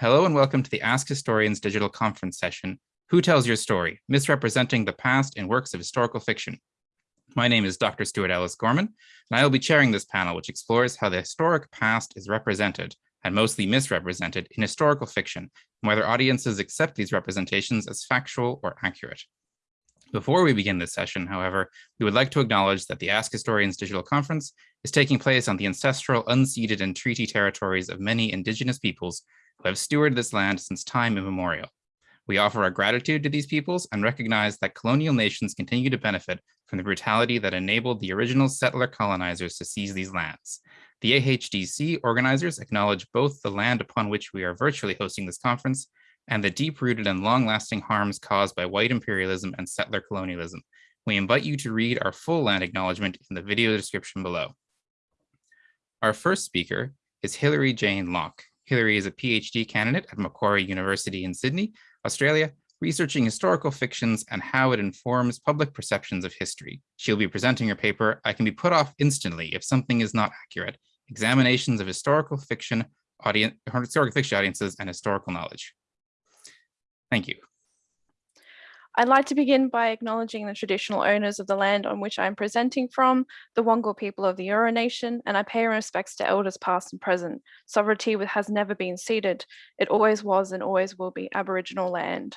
Hello and welcome to the Ask Historians digital conference session, Who Tells Your Story? Misrepresenting the Past in Works of Historical Fiction. My name is Dr. Stuart Ellis Gorman, and I will be chairing this panel, which explores how the historic past is represented and mostly misrepresented in historical fiction, and whether audiences accept these representations as factual or accurate. Before we begin this session, however, we would like to acknowledge that the Ask Historians Digital Conference is taking place on the ancestral, unceded, and treaty territories of many indigenous peoples who have stewarded this land since time immemorial. We offer our gratitude to these peoples and recognize that colonial nations continue to benefit from the brutality that enabled the original settler colonizers to seize these lands. The AHDC organizers acknowledge both the land upon which we are virtually hosting this conference and the deep-rooted and long-lasting harms caused by white imperialism and settler colonialism. We invite you to read our full land acknowledgement in the video description below. Our first speaker is Hilary Jane Locke. Hilary is a PhD candidate at Macquarie University in Sydney, Australia, researching historical fictions and how it informs public perceptions of history. She'll be presenting her paper, I Can Be Put Off Instantly If Something Is Not Accurate, Examinations of Historical Fiction, audience, historical fiction audiences and Historical Knowledge. Thank you. I'd like to begin by acknowledging the traditional owners of the land on which I'm presenting from, the Wangal people of the Eora Nation, and I pay respects to elders past and present. Sovereignty has never been ceded. It always was and always will be Aboriginal land.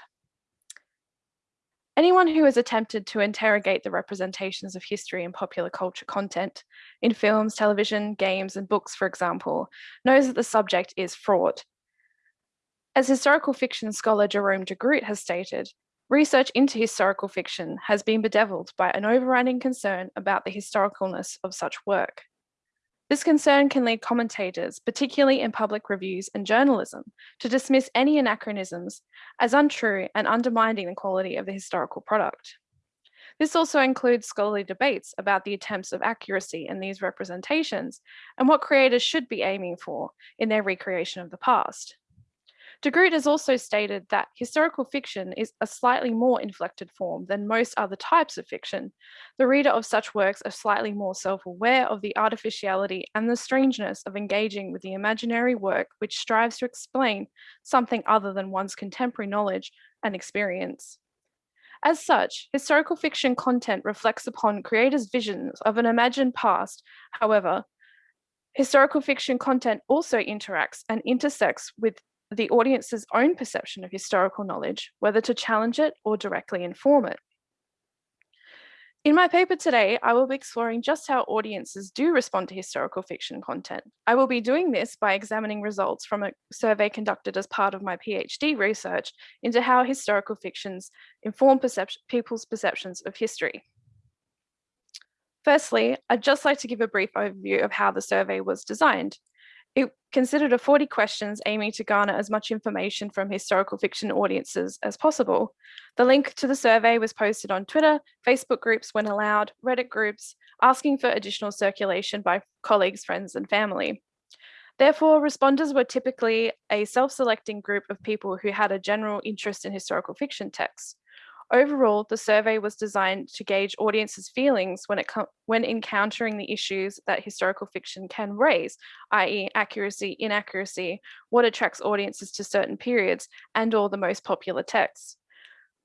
Anyone who has attempted to interrogate the representations of history in popular culture content, in films, television, games, and books, for example, knows that the subject is fraught. As historical fiction scholar Jerome de Groot has stated, research into historical fiction has been bedeviled by an overriding concern about the historicalness of such work. This concern can lead commentators, particularly in public reviews and journalism, to dismiss any anachronisms as untrue and undermining the quality of the historical product. This also includes scholarly debates about the attempts of accuracy in these representations and what creators should be aiming for in their recreation of the past. De Groot has also stated that historical fiction is a slightly more inflected form than most other types of fiction. The reader of such works are slightly more self-aware of the artificiality and the strangeness of engaging with the imaginary work which strives to explain something other than one's contemporary knowledge and experience. As such, historical fiction content reflects upon creators' visions of an imagined past. However, historical fiction content also interacts and intersects with the audience's own perception of historical knowledge, whether to challenge it or directly inform it. In my paper today, I will be exploring just how audiences do respond to historical fiction content. I will be doing this by examining results from a survey conducted as part of my PhD research into how historical fictions inform people's perceptions of history. Firstly, I'd just like to give a brief overview of how the survey was designed. It considered a 40 questions aiming to garner as much information from historical fiction audiences as possible. The link to the survey was posted on Twitter, Facebook groups when allowed, Reddit groups, asking for additional circulation by colleagues, friends, and family. Therefore, responders were typically a self-selecting group of people who had a general interest in historical fiction texts. Overall, the survey was designed to gauge audiences' feelings when, it when encountering the issues that historical fiction can raise, i.e. accuracy, inaccuracy, what attracts audiences to certain periods, and or the most popular texts.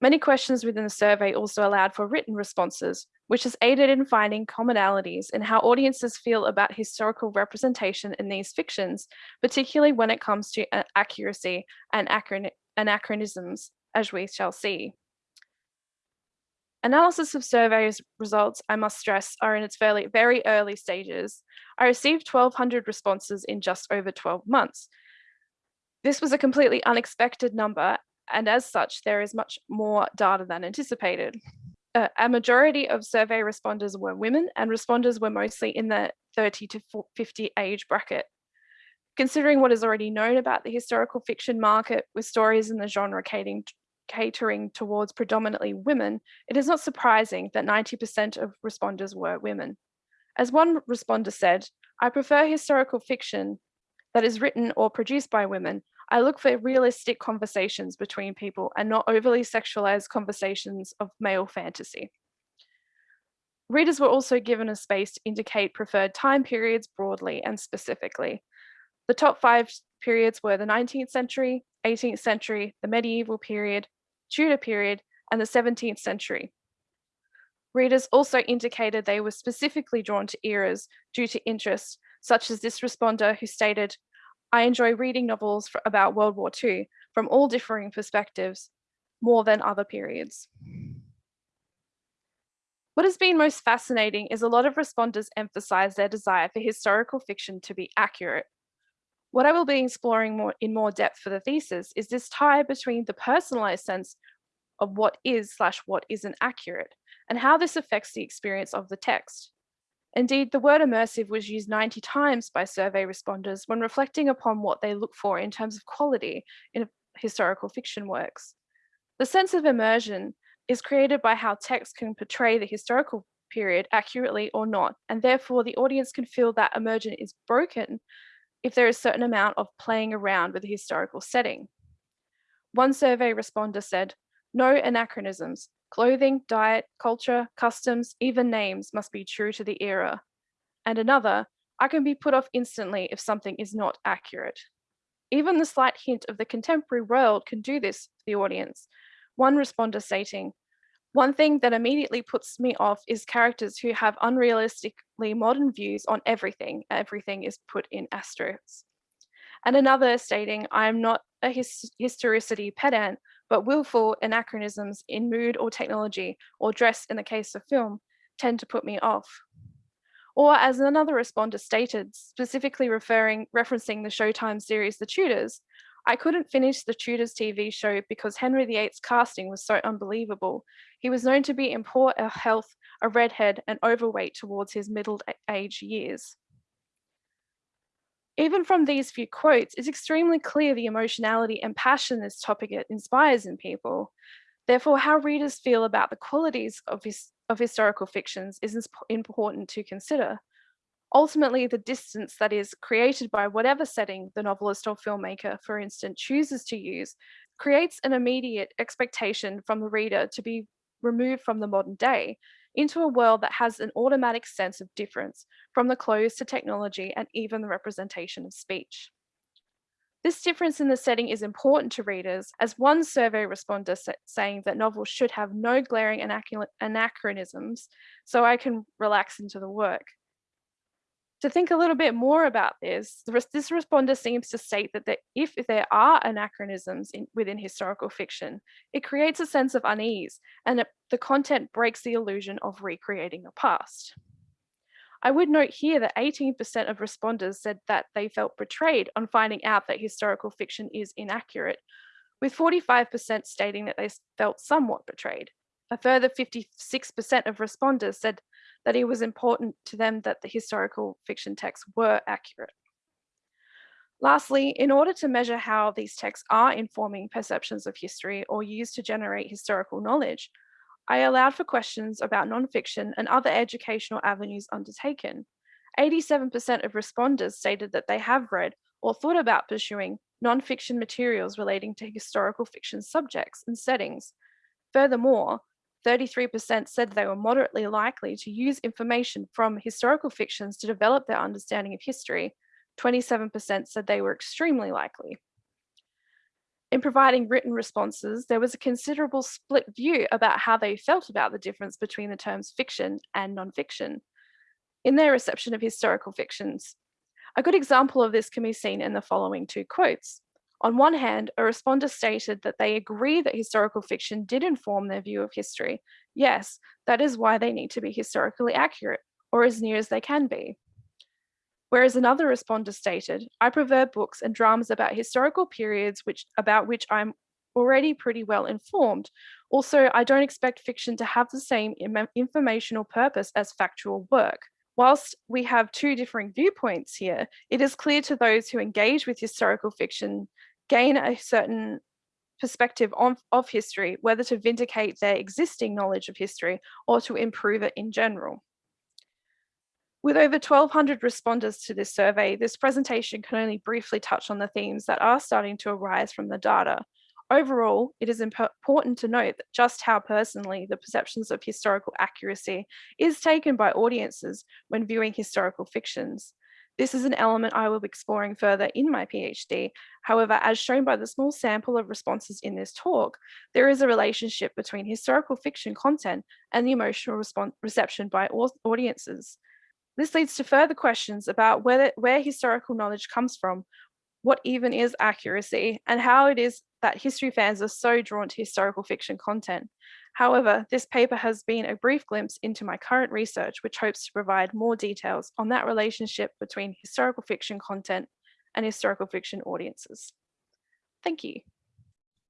Many questions within the survey also allowed for written responses, which has aided in finding commonalities in how audiences feel about historical representation in these fictions, particularly when it comes to uh, accuracy and anachronisms, as we shall see. Analysis of surveys results, I must stress, are in its very, very early stages. I received 1,200 responses in just over 12 months. This was a completely unexpected number, and as such, there is much more data than anticipated. Uh, a majority of survey responders were women, and responders were mostly in the 30 to 50 age bracket. Considering what is already known about the historical fiction market, with stories in the genre catering, catering towards predominantly women, it is not surprising that 90% of responders were women. As one responder said, I prefer historical fiction that is written or produced by women. I look for realistic conversations between people and not overly sexualized conversations of male fantasy. Readers were also given a space to indicate preferred time periods broadly and specifically. The top five periods were the 19th century, 18th century, the medieval period, Tudor period, and the 17th century. Readers also indicated they were specifically drawn to eras due to interest, such as this responder who stated, I enjoy reading novels about World War II from all differing perspectives, more than other periods. What has been most fascinating is a lot of responders emphasize their desire for historical fiction to be accurate. What I will be exploring more in more depth for the thesis is this tie between the personalized sense of what is slash what isn't accurate and how this affects the experience of the text. Indeed, the word immersive was used 90 times by survey responders when reflecting upon what they look for in terms of quality in historical fiction works. The sense of immersion is created by how text can portray the historical period accurately or not, and therefore the audience can feel that immersion is broken if there is a certain amount of playing around with the historical setting. One survey responder said, no anachronisms, clothing, diet, culture, customs, even names must be true to the era. And another, I can be put off instantly if something is not accurate. Even the slight hint of the contemporary world can do this for the audience. One responder stating, one thing that immediately puts me off is characters who have unrealistically modern views on everything. Everything is put in asterisks. And another stating, I am not a his historicity pedant, but willful anachronisms in mood or technology or dress in the case of film tend to put me off. Or as another responder stated, specifically referring, referencing the Showtime series The Tudors, I couldn't finish the Tudors TV show because Henry VIII's casting was so unbelievable. He was known to be in poor health, a redhead, and overweight towards his middle age years. Even from these few quotes, it's extremely clear the emotionality and passion this topic inspires in people. Therefore, how readers feel about the qualities of, his, of historical fictions is important to consider. Ultimately, the distance that is created by whatever setting the novelist or filmmaker, for instance, chooses to use, creates an immediate expectation from the reader to be removed from the modern day into a world that has an automatic sense of difference from the clothes to technology and even the representation of speech. This difference in the setting is important to readers, as one survey responder sa saying that novels should have no glaring anachronisms, so I can relax into the work. To think a little bit more about this, this responder seems to state that if there are anachronisms in, within historical fiction, it creates a sense of unease and it, the content breaks the illusion of recreating the past. I would note here that 18% of responders said that they felt betrayed on finding out that historical fiction is inaccurate, with 45% stating that they felt somewhat betrayed. A further 56% of responders said that it was important to them that the historical fiction texts were accurate. Lastly, in order to measure how these texts are informing perceptions of history or used to generate historical knowledge, I allowed for questions about nonfiction and other educational avenues undertaken. 87% of responders stated that they have read or thought about pursuing nonfiction materials relating to historical fiction subjects and settings. Furthermore, 33% said they were moderately likely to use information from historical fictions to develop their understanding of history. 27% said they were extremely likely. In providing written responses, there was a considerable split view about how they felt about the difference between the terms fiction and nonfiction in their reception of historical fictions. A good example of this can be seen in the following two quotes. On one hand, a responder stated that they agree that historical fiction did inform their view of history. Yes, that is why they need to be historically accurate, or as near as they can be. Whereas another responder stated, I prefer books and dramas about historical periods which, about which I'm already pretty well informed. Also, I don't expect fiction to have the same informational purpose as factual work. Whilst we have two differing viewpoints here, it is clear to those who engage with historical fiction gain a certain perspective of, of history, whether to vindicate their existing knowledge of history or to improve it in general. With over 1,200 responders to this survey, this presentation can only briefly touch on the themes that are starting to arise from the data. Overall, it is important to note that just how personally the perceptions of historical accuracy is taken by audiences when viewing historical fictions. This is an element I will be exploring further in my PhD. However, as shown by the small sample of responses in this talk, there is a relationship between historical fiction content and the emotional response, reception by audiences. This leads to further questions about where historical knowledge comes from, what even is accuracy, and how it is that history fans are so drawn to historical fiction content. However, this paper has been a brief glimpse into my current research, which hopes to provide more details on that relationship between historical fiction content and historical fiction audiences. Thank you.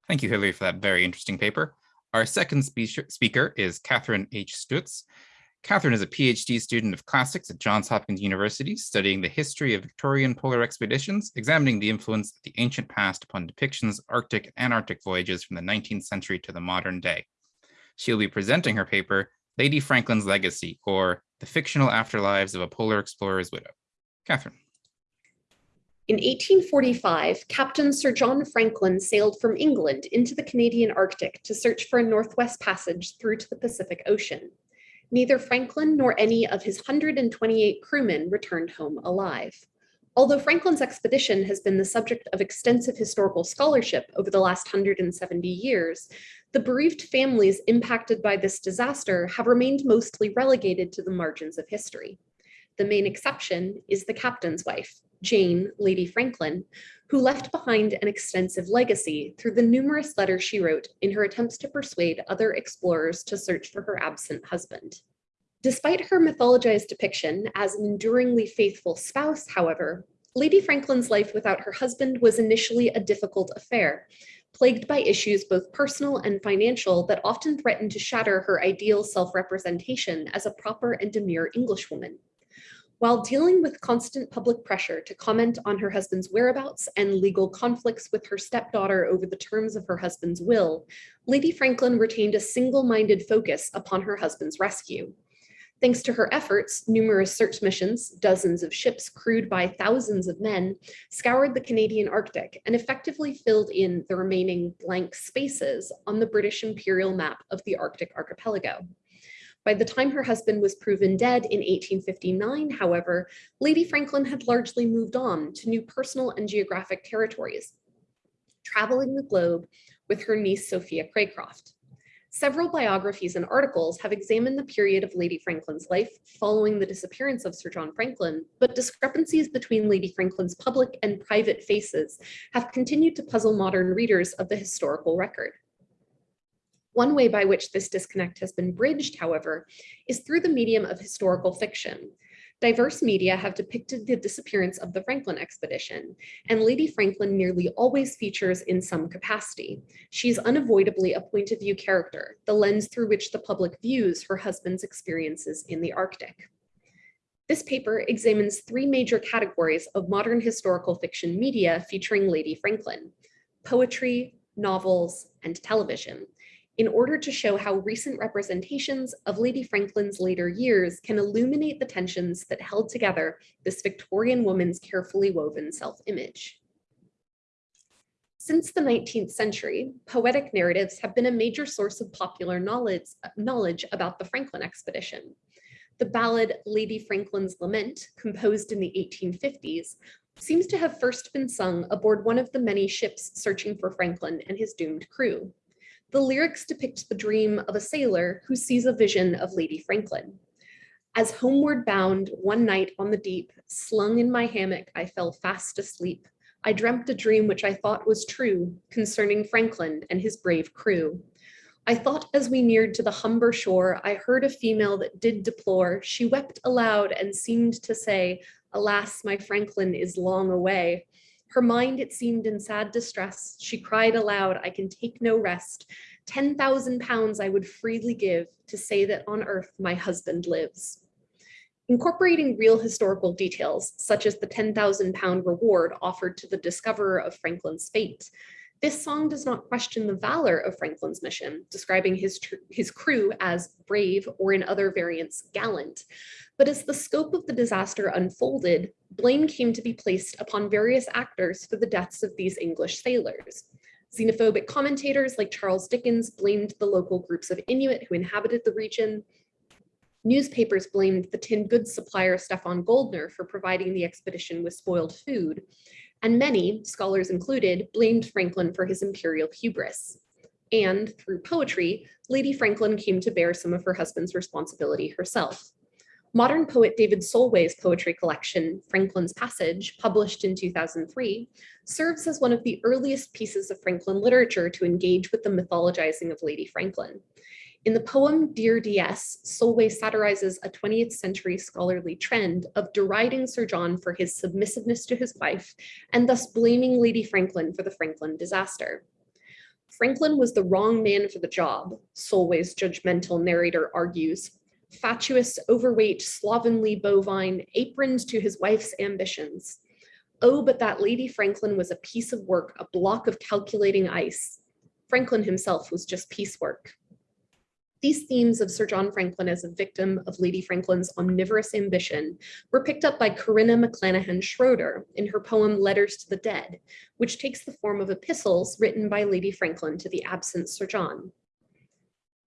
Thank you, Hilary, for that very interesting paper. Our second speaker is Catherine H. Stutz. Catherine is a PhD student of classics at Johns Hopkins University, studying the history of Victorian polar expeditions, examining the influence of the ancient past upon depictions of Arctic and Antarctic voyages from the 19th century to the modern day. She'll be presenting her paper, Lady Franklin's Legacy, or The Fictional Afterlives of a Polar Explorer's Widow. Catherine. In 1845, Captain Sir John Franklin sailed from England into the Canadian Arctic to search for a Northwest Passage through to the Pacific Ocean. Neither Franklin nor any of his 128 crewmen returned home alive. Although Franklin's expedition has been the subject of extensive historical scholarship over the last 170 years, the bereaved families impacted by this disaster have remained mostly relegated to the margins of history. The main exception is the captain's wife, Jane, Lady Franklin, who left behind an extensive legacy through the numerous letters she wrote in her attempts to persuade other explorers to search for her absent husband. Despite her mythologized depiction as an enduringly faithful spouse, however, Lady Franklin's life without her husband was initially a difficult affair, plagued by issues both personal and financial that often threatened to shatter her ideal self-representation as a proper and demure Englishwoman. While dealing with constant public pressure to comment on her husband's whereabouts and legal conflicts with her stepdaughter over the terms of her husband's will, Lady Franklin retained a single-minded focus upon her husband's rescue. Thanks to her efforts, numerous search missions, dozens of ships crewed by thousands of men, scoured the Canadian Arctic and effectively filled in the remaining blank spaces on the British imperial map of the Arctic archipelago. By the time her husband was proven dead in 1859, however, Lady Franklin had largely moved on to new personal and geographic territories, traveling the globe with her niece Sophia Cracroft. Several biographies and articles have examined the period of Lady Franklin's life following the disappearance of Sir John Franklin, but discrepancies between Lady Franklin's public and private faces have continued to puzzle modern readers of the historical record. One way by which this disconnect has been bridged, however, is through the medium of historical fiction, Diverse media have depicted the disappearance of the Franklin expedition, and Lady Franklin nearly always features in some capacity. She's unavoidably a point of view character, the lens through which the public views her husband's experiences in the Arctic. This paper examines three major categories of modern historical fiction media featuring Lady Franklin, poetry, novels, and television, in order to show how recent representations of Lady Franklin's later years can illuminate the tensions that held together this Victorian woman's carefully woven self-image. Since the 19th century, poetic narratives have been a major source of popular knowledge, knowledge about the Franklin expedition. The ballad Lady Franklin's Lament, composed in the 1850s, seems to have first been sung aboard one of the many ships searching for Franklin and his doomed crew. The lyrics depict the dream of a sailor who sees a vision of Lady Franklin. As homeward bound one night on the deep, slung in my hammock, I fell fast asleep. I dreamt a dream which I thought was true concerning Franklin and his brave crew. I thought as we neared to the Humber shore, I heard a female that did deplore. She wept aloud and seemed to say, alas, my Franklin is long away. Her mind, it seemed, in sad distress. She cried aloud, I can take no rest. 10,000 pounds I would freely give to say that on earth my husband lives. Incorporating real historical details, such as the 10,000 pound reward offered to the discoverer of Franklin's fate, this song does not question the valor of Franklin's mission, describing his, his crew as brave or in other variants gallant. But as the scope of the disaster unfolded, blame came to be placed upon various actors for the deaths of these English sailors. Xenophobic commentators like Charles Dickens blamed the local groups of Inuit who inhabited the region. Newspapers blamed the tin goods supplier Stefan Goldner for providing the expedition with spoiled food, and many, scholars included, blamed Franklin for his imperial hubris. And through poetry, Lady Franklin came to bear some of her husband's responsibility herself. Modern poet David Solway's poetry collection, Franklin's Passage, published in 2003, serves as one of the earliest pieces of Franklin literature to engage with the mythologizing of Lady Franklin. In the poem Dear DS, Solway satirizes a 20th century scholarly trend of deriding Sir John for his submissiveness to his wife and thus blaming Lady Franklin for the Franklin disaster. Franklin was the wrong man for the job, Solway's judgmental narrator argues, fatuous, overweight, slovenly bovine, aproned to his wife's ambitions. Oh, but that Lady Franklin was a piece of work, a block of calculating ice. Franklin himself was just piecework. These themes of Sir John Franklin as a victim of Lady Franklin's omnivorous ambition were picked up by Corinna McClanahan Schroeder in her poem Letters to the Dead, which takes the form of epistles written by Lady Franklin to the absent Sir John.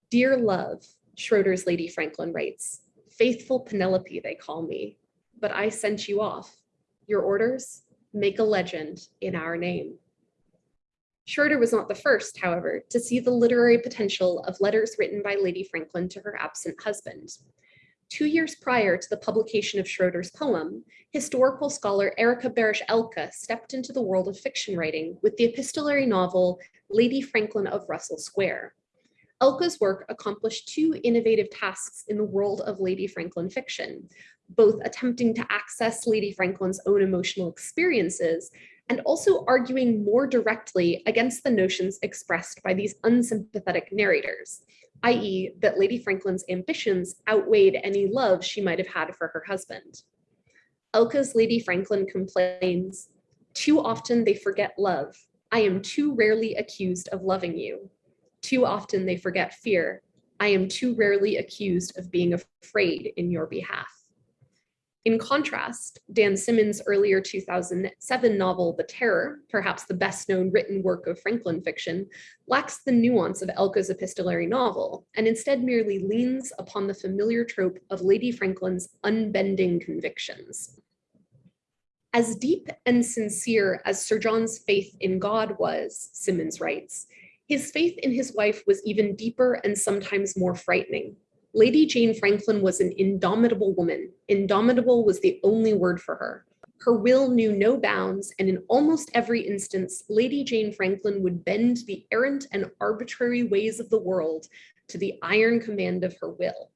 Dear love, Schroeder's Lady Franklin writes, faithful Penelope they call me, but I sent you off. Your orders? Make a legend in our name. Schroeder was not the first, however, to see the literary potential of letters written by Lady Franklin to her absent husband. Two years prior to the publication of Schroeder's poem, historical scholar Erika Behrisch Elce stepped into the world of fiction writing with the epistolary novel Lady Franklin of Russell Square. Elce's work accomplished two innovative tasks in the world of Lady Franklin fiction, both attempting to access Lady Franklin's own emotional experiences and also arguing more directly against the notions expressed by these unsympathetic narrators, i.e. that Lady Franklin's ambitions outweighed any love she might have had for her husband. Elce's Lady Franklin complains, too often they forget love. I am too rarely accused of loving you. Too often they forget fear. I am too rarely accused of being afraid in your behalf. In contrast, Dan Simmons' earlier 2007 novel, The Terror, perhaps the best known written work of Franklin fiction, lacks the nuance of Elce's epistolary novel, and instead merely leans upon the familiar trope of Lady Franklin's unbending convictions. As deep and sincere as Sir John's faith in God was, Simmons writes, his faith in his wife was even deeper and sometimes more frightening. Lady Jane Franklin was an indomitable woman. Indomitable was the only word for her. Her will knew no bounds, and in almost every instance, Lady Jane Franklin would bend the errant and arbitrary ways of the world to the iron command of her will.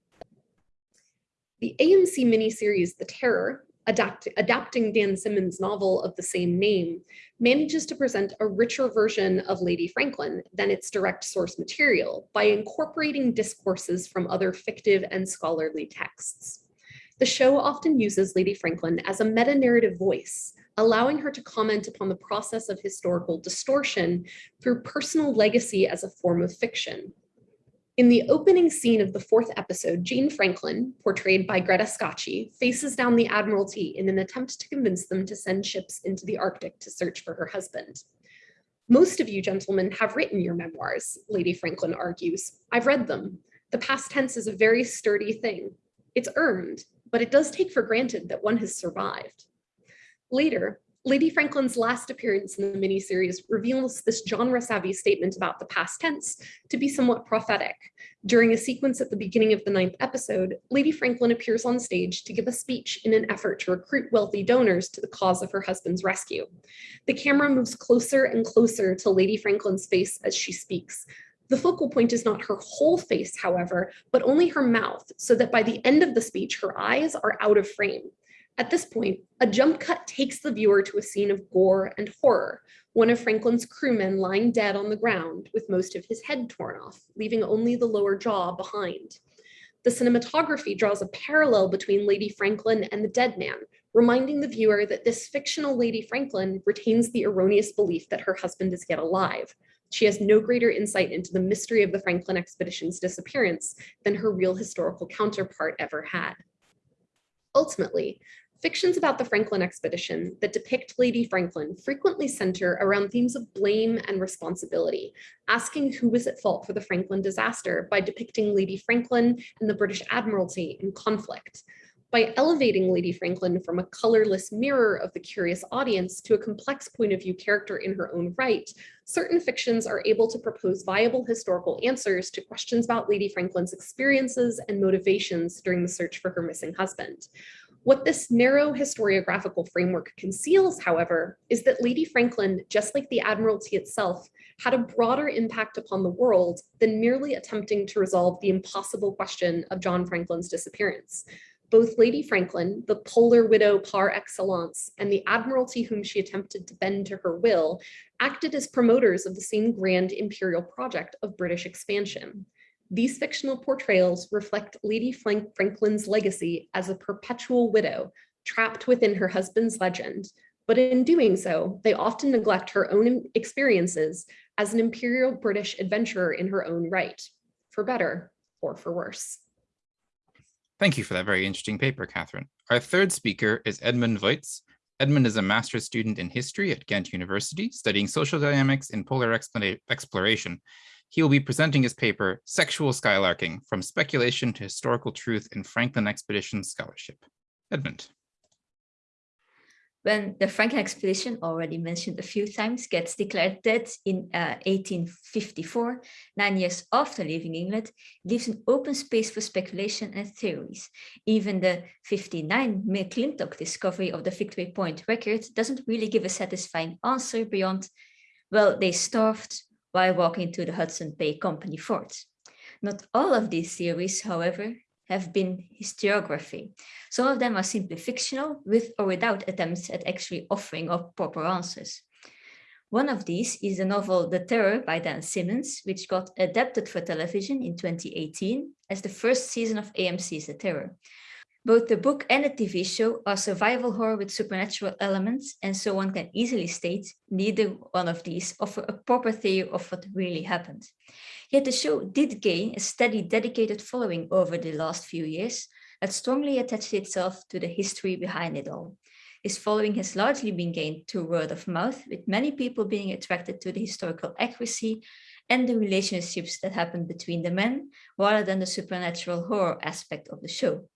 The AMC miniseries The Terror adapt, adapting Dan Simmons' novel of the same name, manages to present a richer version of Lady Franklin than its direct source material by incorporating discourses from other fictive and scholarly texts. The show often uses Lady Franklin as a meta-narrative voice, allowing her to comment upon the process of historical distortion through personal legacy as a form of fiction, in the opening scene of the fourth episode, Jane Franklin, portrayed by Greta Scacchi, faces down the Admiralty in an attempt to convince them to send ships into the Arctic to search for her husband. Most of you gentlemen have written your memoirs, Lady Franklin argues. I've read them. The past tense is a very sturdy thing. It's earned, but it does take for granted that one has survived. Later, Lady Franklin's last appearance in the miniseries reveals this genre-savvy statement about the past tense to be somewhat prophetic. During a sequence at the beginning of the ninth episode, Lady Franklin appears on stage to give a speech in an effort to recruit wealthy donors to the cause of her husband's rescue. The camera moves closer and closer to Lady Franklin's face as she speaks, the focal point is not her whole face, however, but only her mouth, so that by the end of the speech, her eyes are out of frame. At this point, a jump cut takes the viewer to a scene of gore and horror, one of Franklin's crewmen lying dead on the ground with most of his head torn off, leaving only the lower jaw behind. The cinematography draws a parallel between Lady Franklin and the dead man, reminding the viewer that this fictional Lady Franklin retains the erroneous belief that her husband is yet alive. She has no greater insight into the mystery of the Franklin expedition's disappearance than her real historical counterpart ever had. Ultimately, Fictions about the Franklin expedition that depict Lady Franklin frequently center around themes of blame and responsibility, asking who was at fault for the Franklin disaster by depicting Lady Franklin and the British Admiralty in conflict. By elevating Lady Franklin from a colorless mirror of the curious audience to a complex point of view character in her own right, certain fictions are able to propose viable historical answers to questions about Lady Franklin's experiences and motivations during the search for her missing husband. What this narrow historiographical framework conceals, however, is that Lady Franklin, just like the Admiralty itself, had a broader impact upon the world than merely attempting to resolve the impossible question of John Franklin's disappearance. Both Lady Franklin, the polar widow par excellence, and the Admiralty whom she attempted to bend to her will, acted as promoters of the same grand imperial project of British expansion. These fictional portrayals reflect Lady Franklin's legacy as a perpetual widow trapped within her husband's legend, but in doing so, they often neglect her own experiences as an imperial British adventurer in her own right, for better or for worse. Thank you for that very interesting paper, Catherine. Our third speaker is Edmund Voits. Edmund is a master's student in history at Ghent University, studying social dynamics in polar exploration he will be presenting his paper, Sexual Skylarking, From Speculation to Historical Truth in Franklin Expedition Scholarship. Edmund. When the Franklin expedition, already mentioned a few times, gets declared dead in uh, 1854, nine years after leaving England, leaves an open space for speculation and theories. Even the 59 McClintock discovery of the Victory Point record doesn't really give a satisfying answer beyond, well, they starved, while walking to the Hudson Bay Company fort. Not all of these theories, however, have been historiography. Some of them are simply fictional, with or without attempts at actually offering up proper answers. One of these is the novel The Terror by Dan Simmons, which got adapted for television in 2018 as the first season of AMC's The Terror. Both the book and the TV show are survival horror with supernatural elements, and so one can easily state neither one of these offer a proper theory of what really happened. Yet the show did gain a steady dedicated following over the last few years that strongly attached itself to the history behind it all. This following has largely been gained through word of mouth, with many people being attracted to the historical accuracy and the relationships that happen between the men, rather than the supernatural horror aspect of the show.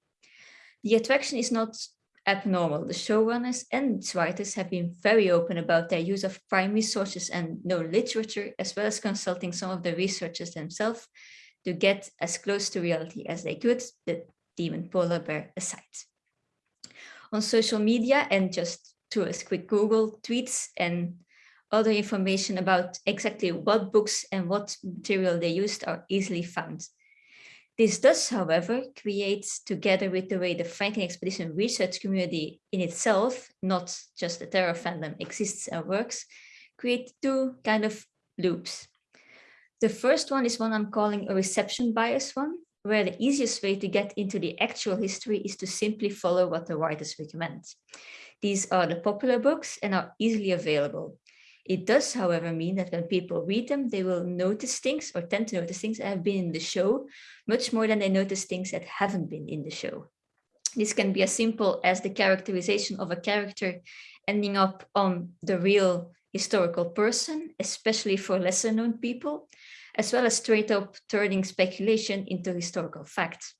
The attraction is not abnormal. The showrunners and its writers have been very open about their use of primary sources and known literature, as well as consulting some of the researchers themselves to get as close to reality as they could, the demon polar bear aside. On social media and just through a quick Google, tweets and other information about exactly what books and what material they used are easily found. This does, however, create, together with the way the Franklin Expedition research community in itself, not just the terror fandom, exists and works, create two kind of loops. The first one is one I'm calling a reception bias one, where the easiest way to get into the actual history is to simply follow what the writers recommend. These are the popular books and are easily available. It does, however, mean that when people read them, they will notice things or tend to notice things that have been in the show much more than they notice things that haven't been in the show. This can be as simple as the characterization of a character ending up on the real historical person, especially for lesser known people, as well as straight up turning speculation into historical fact.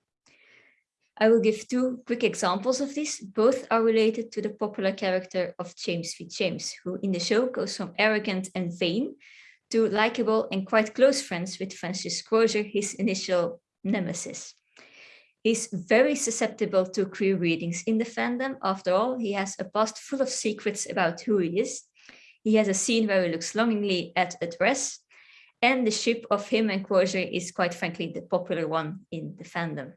I will give two quick examples of this. Both are related to the popular character of James Fitzjames, who in the show goes from arrogant and vain to likable and quite close friends with Francis Crozier, his initial nemesis. He's very susceptible to queer readings in the fandom. After all, he has a past full of secrets about who he is. He has a scene where he looks longingly at a dress, and the ship of him and Crozier is quite frankly the popular one in the fandom.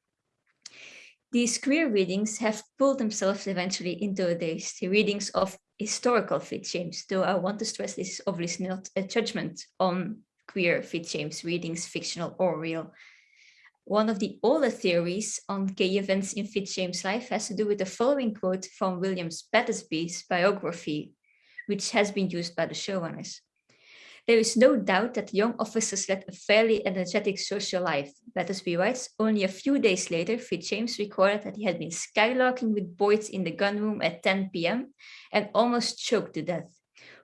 These queer readings have pulled themselves eventually into the readings of historical Fitzjames, though I want to stress this is obviously not a judgment on queer Fitzjames readings, fictional or real. One of the older theories on gay events in Fitzjames life has to do with the following quote from William Battersby's biography, which has been used by the showrunners. There is no doubt that young officers led a fairly energetic social life. Battersby writes, only a few days later, Fitzjames recorded that he had been skylarking with Boyd in the gunroom at 10 p.m. and almost choked to death.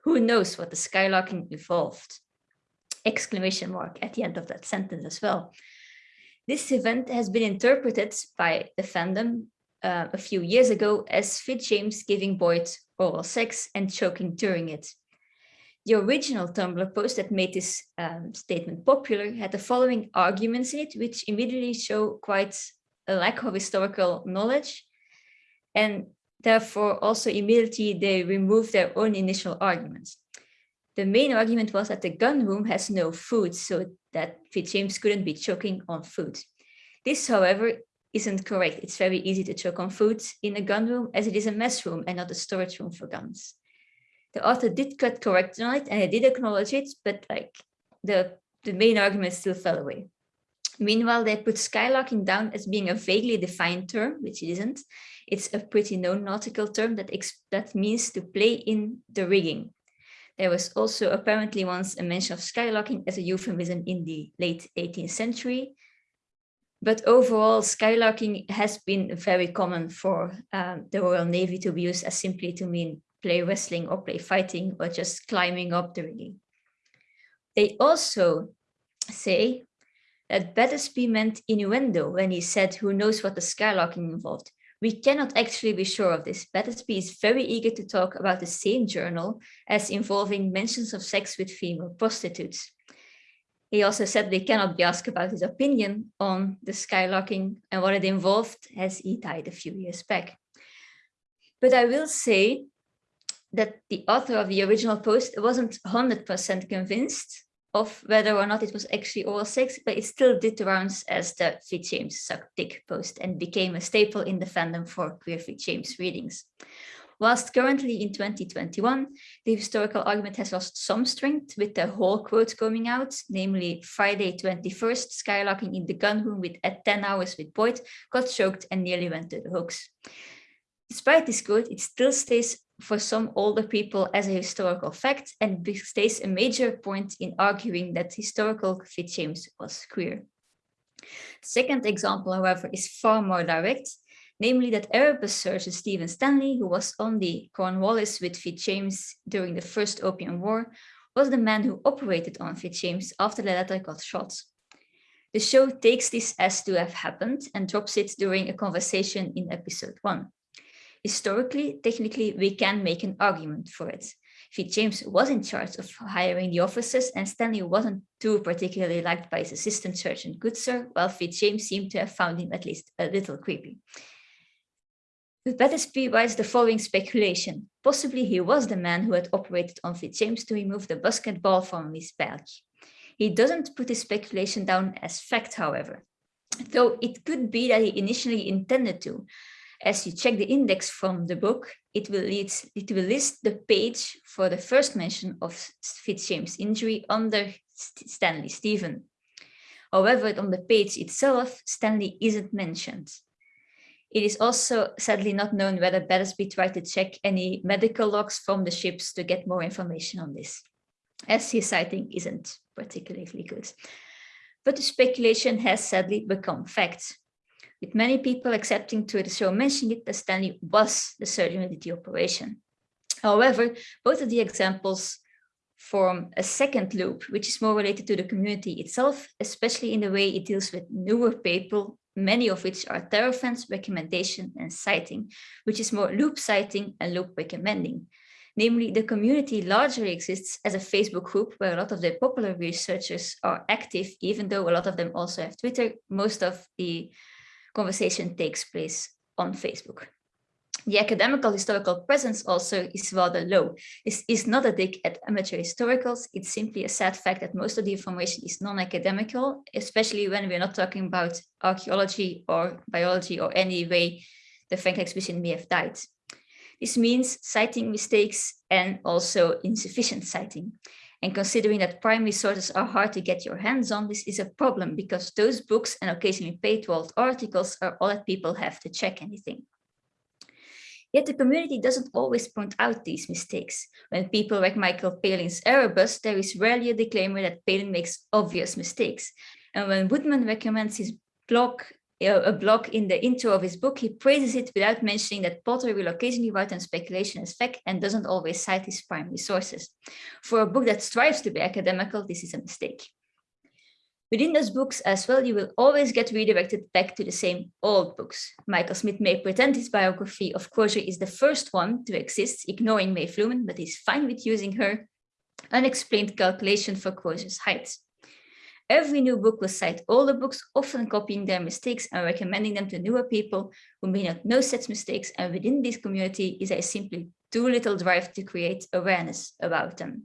Who knows what the skylarking involved? Exclamation mark at the end of that sentence as well. This event has been interpreted by the fandom uh, a few years ago as Fitzjames giving Boyd oral sex and choking during it. The original Tumblr post that made this um, statement popular had the following arguments in it, which immediately show quite a lack of historical knowledge. And therefore also immediately they removed their own initial arguments. The main argument was that the gun room has no food, so that Fitzjames couldn't be choking on food. This, however, isn't correct. It's very easy to choke on food in a gun room as it is a mess room and not a storage room for guns the author did cut correct on it and I did acknowledge it, but like the, the main argument still fell away. Meanwhile, they put skylarking down as being a vaguely defined term, which it isn't. It's a pretty known nautical term that, that means to play in the rigging. There was also apparently once a mention of skylarking as a euphemism in the late 18th century. But overall, skylarking has been very common for um, the Royal Navy to be used as simply to mean play wrestling or play fighting or just climbing up the rigging. They also say that Battersby meant innuendo when he said who knows what the skylarking involved. We cannot actually be sure of this. Battersby is very eager to talk about the same journal as involving mentions of sex with female prostitutes. He also said they cannot be asked about his opinion on the skylarking and what it involved as he died a few years back. But I will say that the author of the original post wasn't 100% convinced of whether or not it was actually oral sex, but it still did the rounds as the Fitzjames suck dick post and became a staple in the fandom for queer Fitzjames readings. Whilst currently in 2021, the historical argument has lost some strength with the whole quote coming out, namely Friday 21st, skylarking in the gun room with at 10 hours with Boyd, got choked and nearly went to the hooks. Despite this quote, it still stays for some older people as a historical fact and stays a major point in arguing that historical Fitzjames was queer. Second example, however, is far more direct, namely that Erebus surgeon Stephen Stanley, who was on the Cornwallis with Fitzjames during the First Opium War, was the man who operated on Fitzjames after the latter got shot. The show takes this as to have happened and drops it during a conversation in episode one. Historically, technically, we can make an argument for it. Fitzjames was in charge of hiring the officers and Stanley wasn't too particularly liked by his assistant surgeon Goodsir, while Fitzjames seemed to have found him at least a little creepy. But Battersby writes the following speculation. Possibly he was the man who had operated on Fitzjames to remove the musket ball from his back. He doesn't put his speculation down as fact, however. Though it could be that he initially intended to, as you check the index from the book, it will, lead, it will list the page for the first mention of Fitzjames' injury under Stanley Stephen. However, on the page itself, Stanley isn't mentioned. It is also sadly not known whether Battersby tried to check any medical logs from the ships to get more information on this, as his citing isn't particularly good. But the speculation has sadly become fact with many people accepting show mentioning it that Stanley was the surgeon who did the operation. However, both of the examples form a second loop, which is more related to the community itself, especially in the way it deals with newer people, many of which are terror fans, recommendation and citing, which is more loop citing and loop recommending. Namely, the community largely exists as a Facebook group where a lot of the popular researchers are active, even though a lot of them also have Twitter. Most of the conversation takes place on Facebook. The academical historical presence also is rather low. This is not a dig at amateur historicals. It's simply a sad fact that most of the information is non-academical, especially when we're not talking about archaeology or biology or any way the Franklin expedition may have died. This means citing mistakes and also insufficient citing. And considering that primary sources are hard to get your hands on, this is a problem because those books and occasionally world articles are all that people have to check anything. Yet the community doesn't always point out these mistakes. When people like Michael Palin's Erebus, there is rarely a disclaimer that Palin makes obvious mistakes. And when Woodman recommends his blog, a blog in the intro of his book, he praises it without mentioning that Potter will occasionally write on speculation as fact and doesn't always cite his primary sources. For a book that strives to be academical, this is a mistake. Within those books as well, you will always get redirected back to the same old books. Michael Smith may pretend his biography of Crozier is the first one to exist, ignoring Maeve Lumen, but he's fine with using her unexplained calculation for Crozier's height. Every new book will cite older books, often copying their mistakes and recommending them to newer people who may not know such mistakes, and within this community is a simply too little drive to create awareness about them.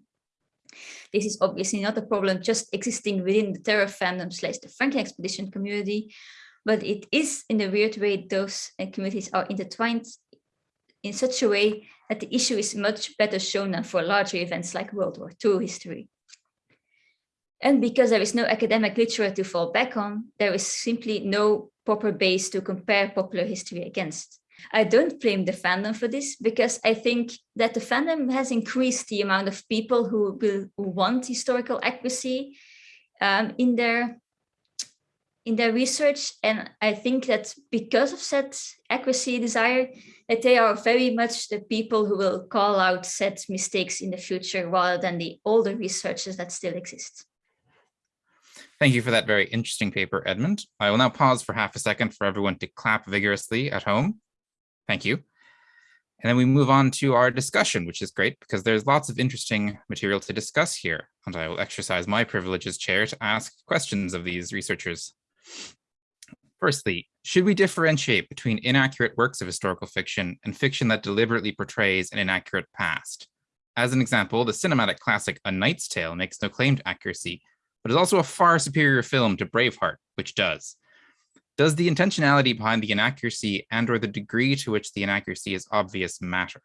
This is obviously not a problem just existing within the terror fandom slash the Franklin expedition community, but it is in a weird way those uh, communities are intertwined in such a way that the issue is much better shown than for larger events like World War II history. And because there is no academic literature to fall back on, there is simply no proper base to compare popular history against. I don't blame the fandom for this because I think that the fandom has increased the amount of people who will who want historical accuracy um, in their in their research. And I think that because of said accuracy desire, that they are very much the people who will call out said mistakes in the future rather than the older researchers that still exist. Thank you for that very interesting paper, Edmund. I will now pause for half a second for everyone to clap vigorously at home. Thank you. And then we move on to our discussion, which is great because there's lots of interesting material to discuss here. And I will exercise my privilege as chair to ask questions of these researchers. Firstly, should we differentiate between inaccurate works of historical fiction and fiction that deliberately portrays an inaccurate past? As an example, the cinematic classic A Knight's Tale makes no claim to accuracy, but is also a far superior film to Braveheart, which does. Does the intentionality behind the inaccuracy and or the degree to which the inaccuracy is obvious matter?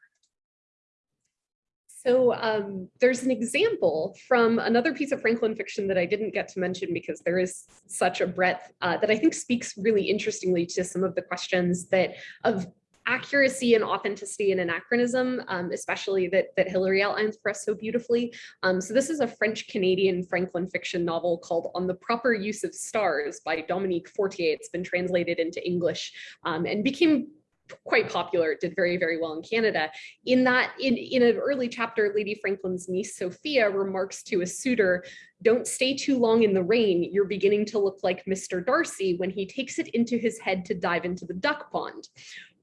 So um, there's an example from another piece of Franklin fiction that I didn't get to mention because there is such a breadth uh, that I think speaks really interestingly to some of the questions that of accuracy and authenticity and anachronism, um, especially that, that Hilary outlines for us so beautifully. Um, so this is a French-Canadian Franklin fiction novel called On the Proper Use of Stars by Dominique Fortier. It's been translated into English um, and became quite popular. It did very, very well in Canada. In that, in, in an early chapter, Lady Franklin's niece Sophia remarks to a suitor, don't stay too long in the rain. You're beginning to look like Mr. Darcy when he takes it into his head to dive into the duck pond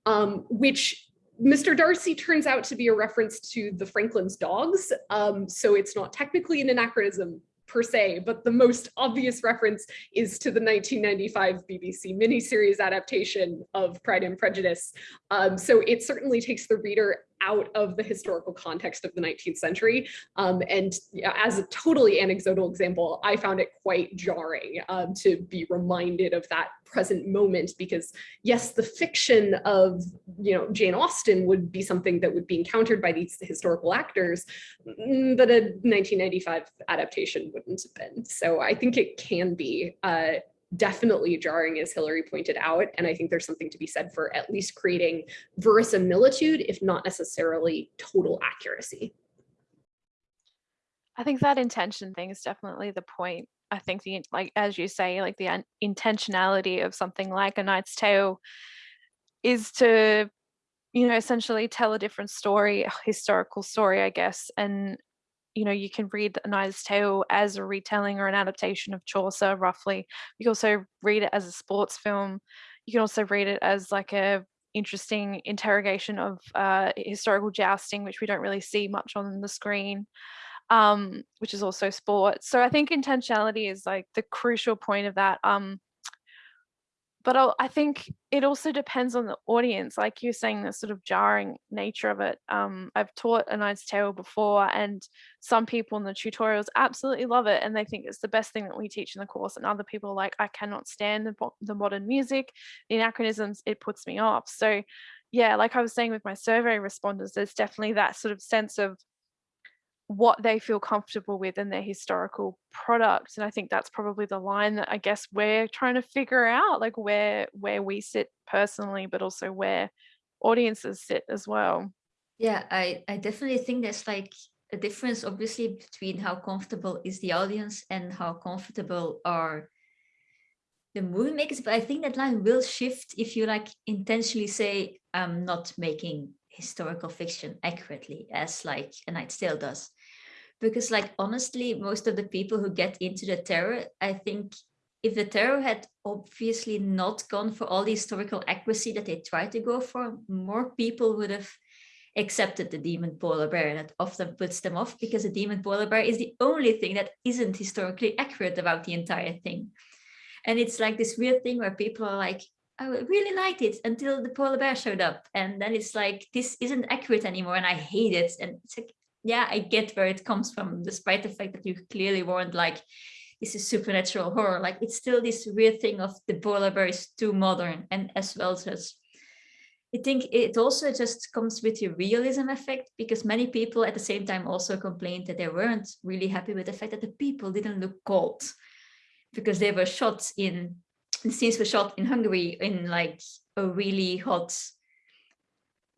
um, which Mr. Darcy turns out to be a reference to the Franklin's dogs. Um, so it's not technically an anachronism per se, but the most obvious reference is to the 1995 BBC miniseries adaptation of Pride and Prejudice. Um, so it certainly takes the reader out of the historical context of the 19th century. Um, and as a totally anecdotal example, I found it quite jarring um, to be reminded of that present moment because yes, the fiction of you know Jane Austen would be something that would be encountered by these historical actors, mm, but a 1995 adaptation wouldn't have been. So I think it can be uh, definitely jarring, as Hillary pointed out. And I think there's something to be said for at least creating verisimilitude, if not necessarily total accuracy. I think that intention thing is definitely the point. I think the like as you say, like the intentionality of something like a Knight's Tale is to, you know, essentially tell a different story, a historical story, I guess, and you know, you can read A Knight's Tale as a retelling or an adaptation of Chaucer, roughly. You can also read it as a sports film. You can also read it as like a interesting interrogation of uh, historical jousting, which we don't really see much on the screen, um, which is also sport. So I think intentionality is like the crucial point of that. Um, but I'll, i think it also depends on the audience like you're saying the sort of jarring nature of it. Um, i've taught a knight's tale before and some people in the tutorials absolutely love it and they think it's the best thing that we teach in the course and other people like i cannot stand the, the modern music the anachronisms it puts me off. So yeah like i was saying with my survey responders there's definitely that sort of sense of what they feel comfortable with in their historical product and i think that's probably the line that i guess we're trying to figure out like where where we sit personally but also where audiences sit as well. Yeah, I, I definitely think there's like a difference, obviously, between how comfortable is the audience and how comfortable are the movie makers. But I think that line will shift if you like intentionally say, I'm not making historical fiction accurately as like A Knight's Tale does. Because like, honestly, most of the people who get into the terror, I think if the terror had obviously not gone for all the historical accuracy that they tried to go for, more people would have accepted the demon polar bear. and That often puts them off because the demon polar bear is the only thing that isn't historically accurate about the entire thing. And it's like this weird thing where people are like, oh, I really liked it until the polar bear showed up. And then it's like, this isn't accurate anymore and I hate it. And it's like, yeah, I get where it comes from, despite the fact that you clearly weren't like, this is supernatural horror. Like it's still this weird thing of the polar bear is too modern and as well as I think it also just comes with the realism effect because many people at the same time also complained that they weren't really happy with the fact that the people didn't look cold because they were shot in the scenes were shot in Hungary in like a really hot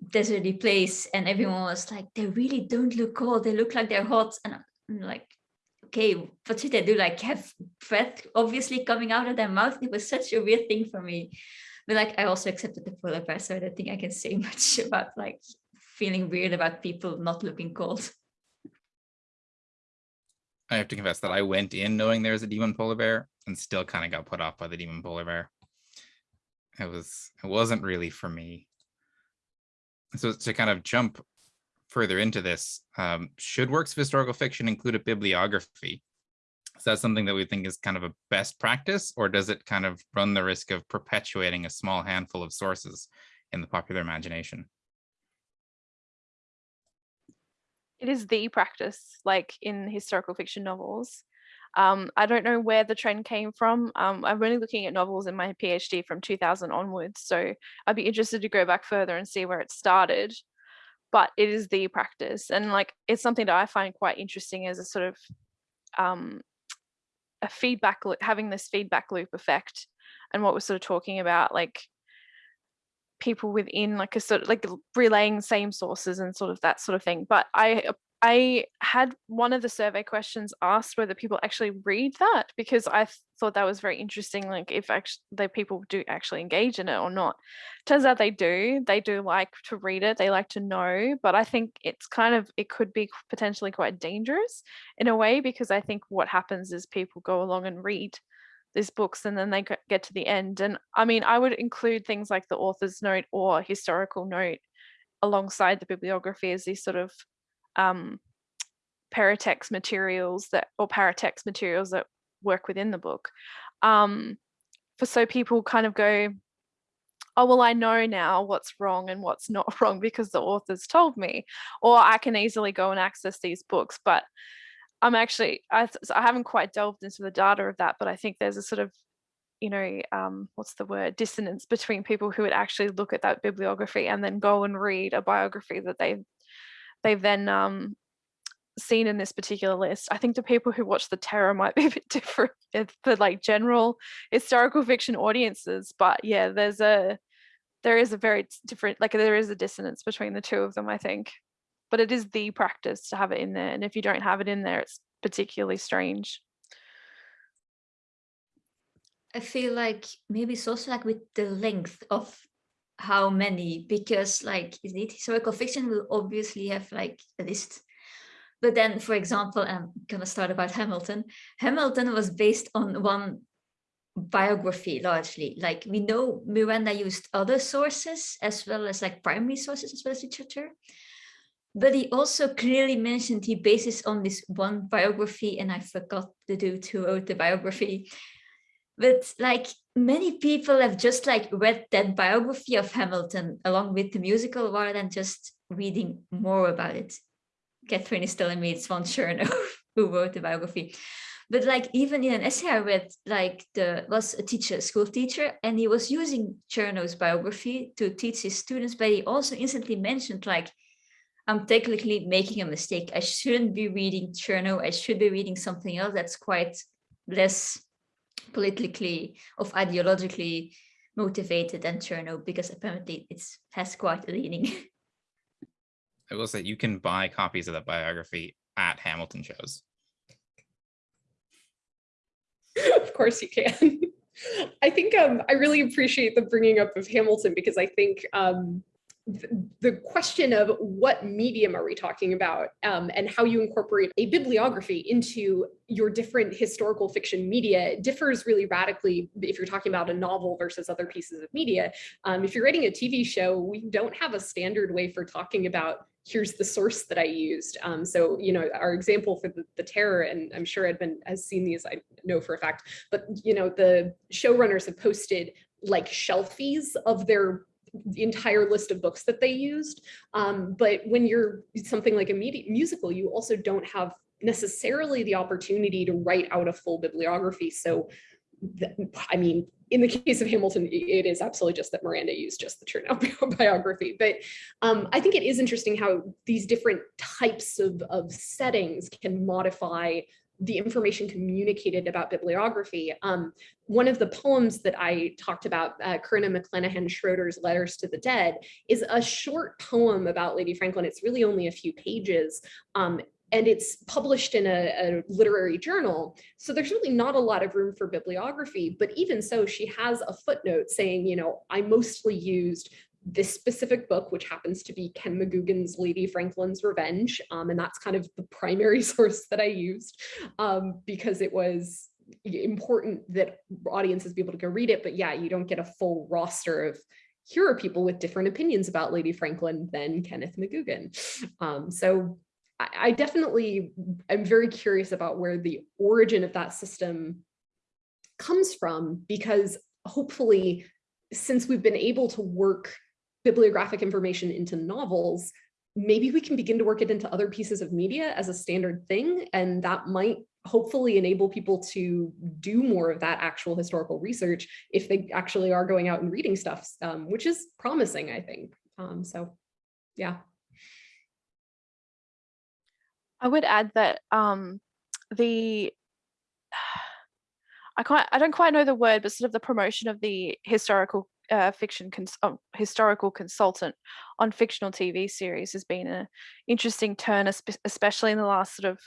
deserty place and everyone was like they really don't look cold. They look like they're hot. And I'm like okay what should they do like have breath obviously coming out of their mouth. It was such a weird thing for me. But like I also accepted the polar bear so I don't think I can say much about like feeling weird about people not looking cold. I have to confess that I went in knowing there was a demon polar bear and still kind of got put off by the demon polar bear. It was it wasn't really for me. So to kind of jump further into this, um, should works of historical fiction include a bibliography? Is that something that we think is kind of a best practice, or does it kind of run the risk of perpetuating a small handful of sources in the popular imagination? it is the practice like in historical fiction novels um, I don't know where the trend came from. Um, I'm only looking at novels in my PhD from 2000 onwards, so I'd be interested to go back further and see where it started. But it is the practice, and like it's something that I find quite interesting as a sort of um, a feedback loop, having this feedback loop effect, and what we're sort of talking about, like people within like a sort of like relaying same sources and sort of that sort of thing. But I I had one of the survey questions asked whether people actually read that because I thought that was very interesting. Like if actually the people do actually engage in it or not. Turns out they do. They do like to read it. They like to know. But I think it's kind of it could be potentially quite dangerous in a way because I think what happens is people go along and read these books and then they get to the end. And I mean, I would include things like the author's note or historical note alongside the bibliography as these sort of um, paratext materials that or paratext materials that work within the book. Um, for so people kind of go, oh, well, I know now what's wrong and what's not wrong because the author's told me, or I can easily go and access these books. But I'm actually, I, I haven't quite delved into the data of that, but I think there's a sort of, you know, um, what's the word, dissonance between people who would actually look at that bibliography and then go and read a biography that they've, they've then um, seen in this particular list. I think the people who watch The Terror might be a bit different for like general historical fiction audiences, but yeah, there's a, there is a very different, like there is a dissonance between the two of them, I think but it is the practice to have it in there. And if you don't have it in there, it's particularly strange. I feel like maybe it's also like with the length of how many, because like is it historical fiction will obviously have like a list. But then, for example, I'm gonna start about Hamilton. Hamilton was based on one biography largely. Like we know Miranda used other sources as well as like primary sources as well as literature. But he also clearly mentioned he bases on this one biography, and I forgot the dude who wrote the biography. But like many people have just like read that biography of Hamilton along with the musical rather than just reading more about it. Catherine is telling me it's Ron Chernow who wrote the biography. But like even in an essay I read, like the was a teacher, school teacher, and he was using Chernow's biography to teach his students, but he also instantly mentioned like I'm technically making a mistake. I shouldn't be reading Chernow. I should be reading something else that's quite less politically of ideologically motivated than Chernow because apparently it has quite a leaning. I will say you can buy copies of that biography at Hamilton shows. of course you can. I think um, I really appreciate the bringing up of Hamilton because I think um, the question of what medium are we talking about um, and how you incorporate a bibliography into your different historical fiction media differs really radically if you're talking about a novel versus other pieces of media. Um, if you're writing a TV show, we don't have a standard way for talking about here's the source that I used. Um, so, you know, our example for the, the terror, and I'm sure Edmund has seen these, I know for a fact, but, you know, the showrunners have posted like shelfies of their the entire list of books that they used. Um, but when you're something like a musical, you also don't have necessarily the opportunity to write out a full bibliography. So, I mean, in the case of Hamilton, it is absolutely just that Miranda used just the Chernow biography. But um, I think it is interesting how these different types of, of settings can modify the information communicated about bibliography. Um, one of the poems that I talked about, uh, Corinna McLenaghan Schroeder's Letters to the Dead, is a short poem about Lady Franklin. It's really only a few pages. Um, and it's published in a, a, literary journal. So there's really not a lot of room for bibliography, but even so, she has a footnote saying, you know, I mostly used this specific book, which happens to be Ken McGoogan's Lady Franklin's Revenge. Um, and that's kind of the primary source that I used um, because it was important that audiences be able to go read it. But yeah, you don't get a full roster of here are people with different opinions about Lady Franklin than Kenneth McGugan. Um, so I, I definitely am very curious about where the origin of that system comes from because hopefully since we've been able to work bibliographic information into novels, maybe we can begin to work it into other pieces of media as a standard thing. And that might hopefully enable people to do more of that actual historical research if they actually are going out and reading stuff, um, which is promising, I think. Um, so yeah. I would add that um, the I can't I don't quite know the word, but sort of the promotion of the historical uh, fiction cons oh, historical consultant on fictional TV series has been an interesting turn, especially in the last sort of.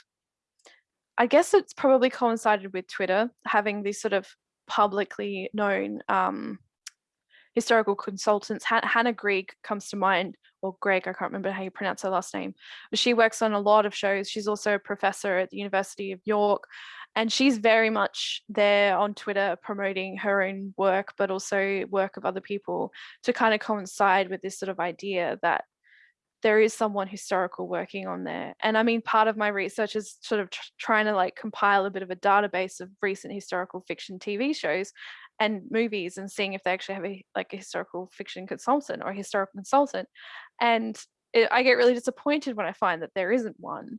I guess it's probably coincided with Twitter having these sort of publicly known um, historical consultants. Ha Hannah Greig comes to mind, or Greg, I can't remember how you pronounce her last name, but she works on a lot of shows. She's also a professor at the University of York, and she's very much there on Twitter promoting her own work, but also work of other people to kind of coincide with this sort of idea that there is someone historical working on there. And I mean, part of my research is sort of tr trying to like compile a bit of a database of recent historical fiction TV shows and movies and seeing if they actually have a like a historical fiction consultant or a historical consultant. And it, I get really disappointed when I find that there isn't one.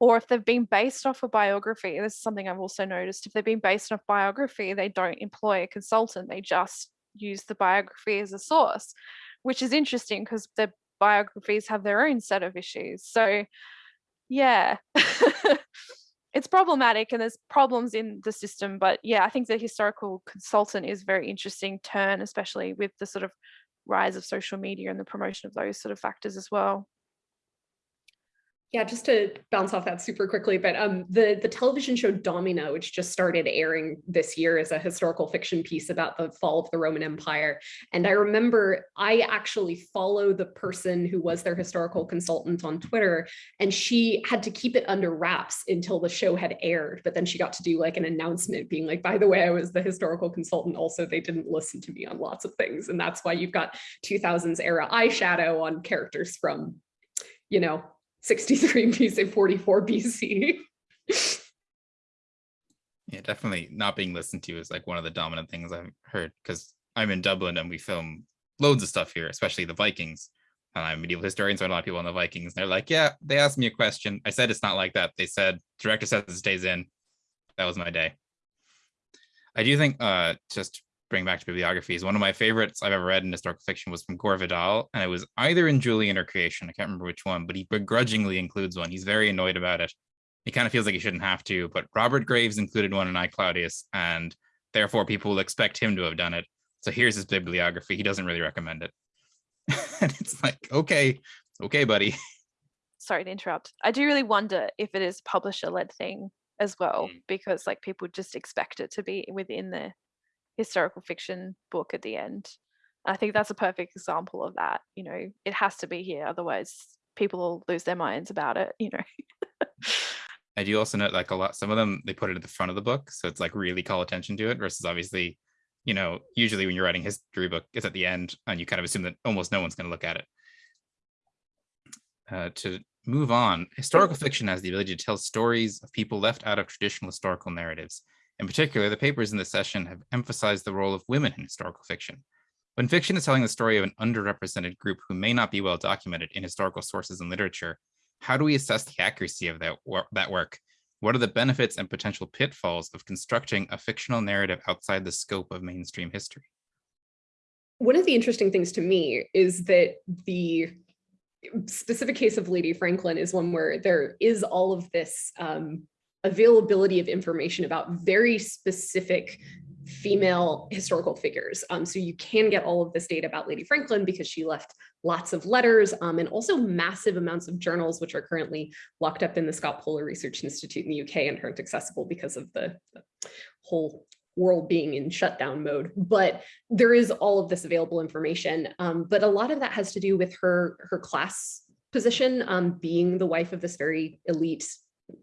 Or if they've been based off a biography, this is something I've also noticed. If they've been based off biography, they don't employ a consultant. They just use the biography as a source, which is interesting because the biographies have their own set of issues. So yeah, it's problematic and there's problems in the system. But yeah, I think the historical consultant is very interesting turn, especially with the sort of rise of social media and the promotion of those sort of factors as well. Yeah, just to bounce off that super quickly, but um, the, the television show Domina, which just started airing this year is a historical fiction piece about the fall of the Roman Empire. And I remember I actually follow the person who was their historical consultant on Twitter, and she had to keep it under wraps until the show had aired. But then she got to do like an announcement being like, by the way, I was the historical consultant. Also, they didn't listen to me on lots of things. And that's why you've got 2000s era eyeshadow on characters from, you know, 63 BC, 44 BC. yeah, definitely not being listened to is like one of the dominant things I've heard because I'm in Dublin and we film loads of stuff here, especially the Vikings. And I'm a medieval historian, so a lot of people on the Vikings. They're like, yeah, they asked me a question. I said it's not like that. They said director says it stays in. That was my day. I do think uh just bring back to bibliographies. One of my favorites I've ever read in historical fiction was from Gore Vidal, and it was either in Julian or Creation. I can't remember which one, but he begrudgingly includes one. He's very annoyed about it. He kind of feels like he shouldn't have to, but Robert Graves included one in I Claudius, and therefore people will expect him to have done it. So here's his bibliography. He doesn't really recommend it. and it's like, okay, okay, buddy. Sorry to interrupt. I do really wonder if it is publisher led thing as well, Mm. because like people just expect it to be within the historical fiction book at the end. I think that's a perfect example of that. You know, it has to be here, otherwise people will lose their minds about it. You know. I do also note like a lot, some of them, they put it at the front of the book. So it's like really call attention to it versus obviously, you know, usually when you're writing history book, it's at the end and you kind of assume that almost no one's going to look at it. Uh, to move on, historical fiction has the ability to tell stories of people left out of traditional historical narratives. In particular, the papers in this session have emphasized the role of women in historical fiction. When fiction is telling the story of an underrepresented group who may not be well documented in historical sources and literature, how do we assess the accuracy of that, that work? What are the benefits and potential pitfalls of constructing a fictional narrative outside the scope of mainstream history? One of the interesting things to me is that the specific case of Lady Franklin is one where there is all of this um, availability of information about very specific female historical figures. Um, so you can get all of this data about Lady Franklin because she left lots of letters um, and also massive amounts of journals, which are currently locked up in the Scott Polar Research Institute in the UK and aren't accessible because of the, the whole world being in shutdown mode. But there is all of this available information. Um, but a lot of that has to do with her, her class position, um, being the wife of this very elite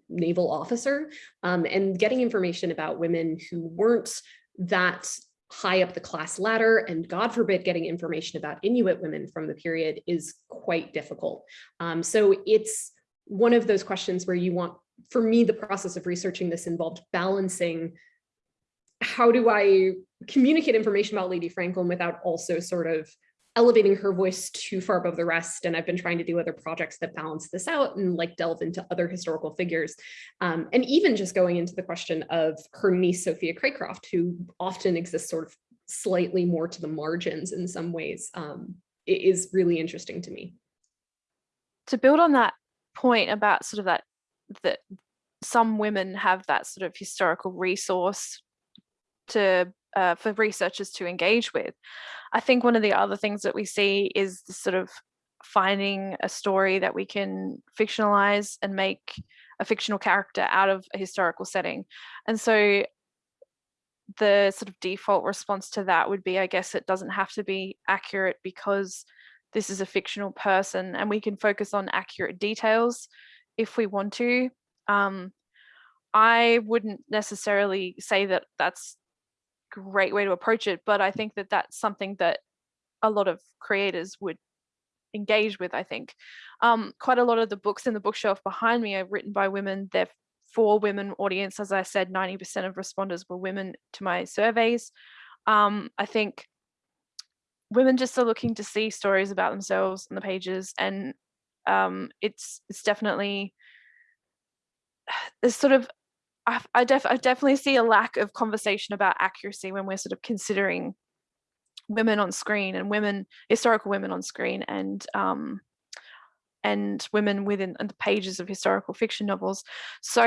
naval officer um, and getting information about women who weren't that high up the class ladder and God forbid getting information about Inuit women from the period is quite difficult. Um, so it's one of those questions where you want, for me, the process of researching this involved balancing how do I communicate information about Lady Franklin without also sort of elevating her voice too far above the rest. And I've been trying to do other projects that balance this out and like delve into other historical figures. Um, and even just going into the question of her niece, Sophia Cracroft, who often exists sort of slightly more to the margins in some ways, um, is really interesting to me. To build on that point about sort of that, that some women have that sort of historical resource to uh, for researchers to engage with. I think one of the other things that we see is sort of finding a story that we can fictionalize and make a fictional character out of a historical setting. And so the sort of default response to that would be, I guess it doesn't have to be accurate because this is a fictional person and we can focus on accurate details if we want to. Um, I wouldn't necessarily say that that's great way to approach it, but I think that that's something that a lot of creators would engage with, I think. Um, quite a lot of the books in the bookshelf behind me are written by women. They're for women audience. As I said, 90% of responders were women to my surveys. Um, I think women just are looking to see stories about themselves on the pages and um, it's it's definitely there's sort of I, I, def I definitely see a lack of conversation about accuracy when we're sort of considering women on screen and women, historical women on screen and um, and women within the pages of historical fiction novels. So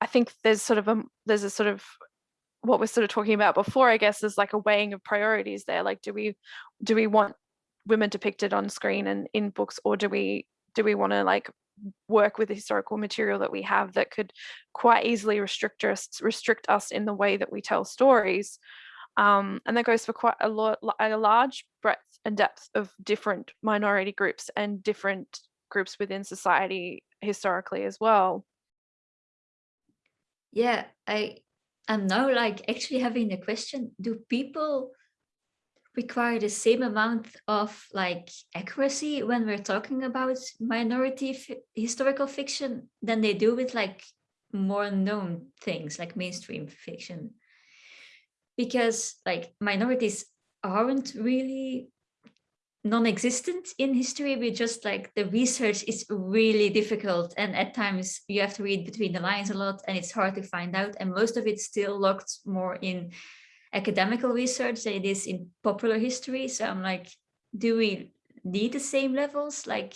I think there's sort of a there's a sort of what we're sort of talking about before, I guess, is like a weighing of priorities there. Like, do we do we want women depicted on screen and in books, or do we do we want to like work with the historical material that we have that could quite easily restrict us restrict us in the way that we tell stories um, and that goes for quite a lot a large breadth and depth of different minority groups and different groups within society historically as well. Yeah i i'm now like actually having a question do people require the same amount of like accuracy when we're talking about minority historical fiction than they do with like more known things like mainstream fiction. Because like minorities aren't really non-existent in history we just like the research is really difficult and at times you have to read between the lines a lot and it's hard to find out and most of it's still locked more in academical research than it is in popular history. So I'm like, do we need the same levels? Like,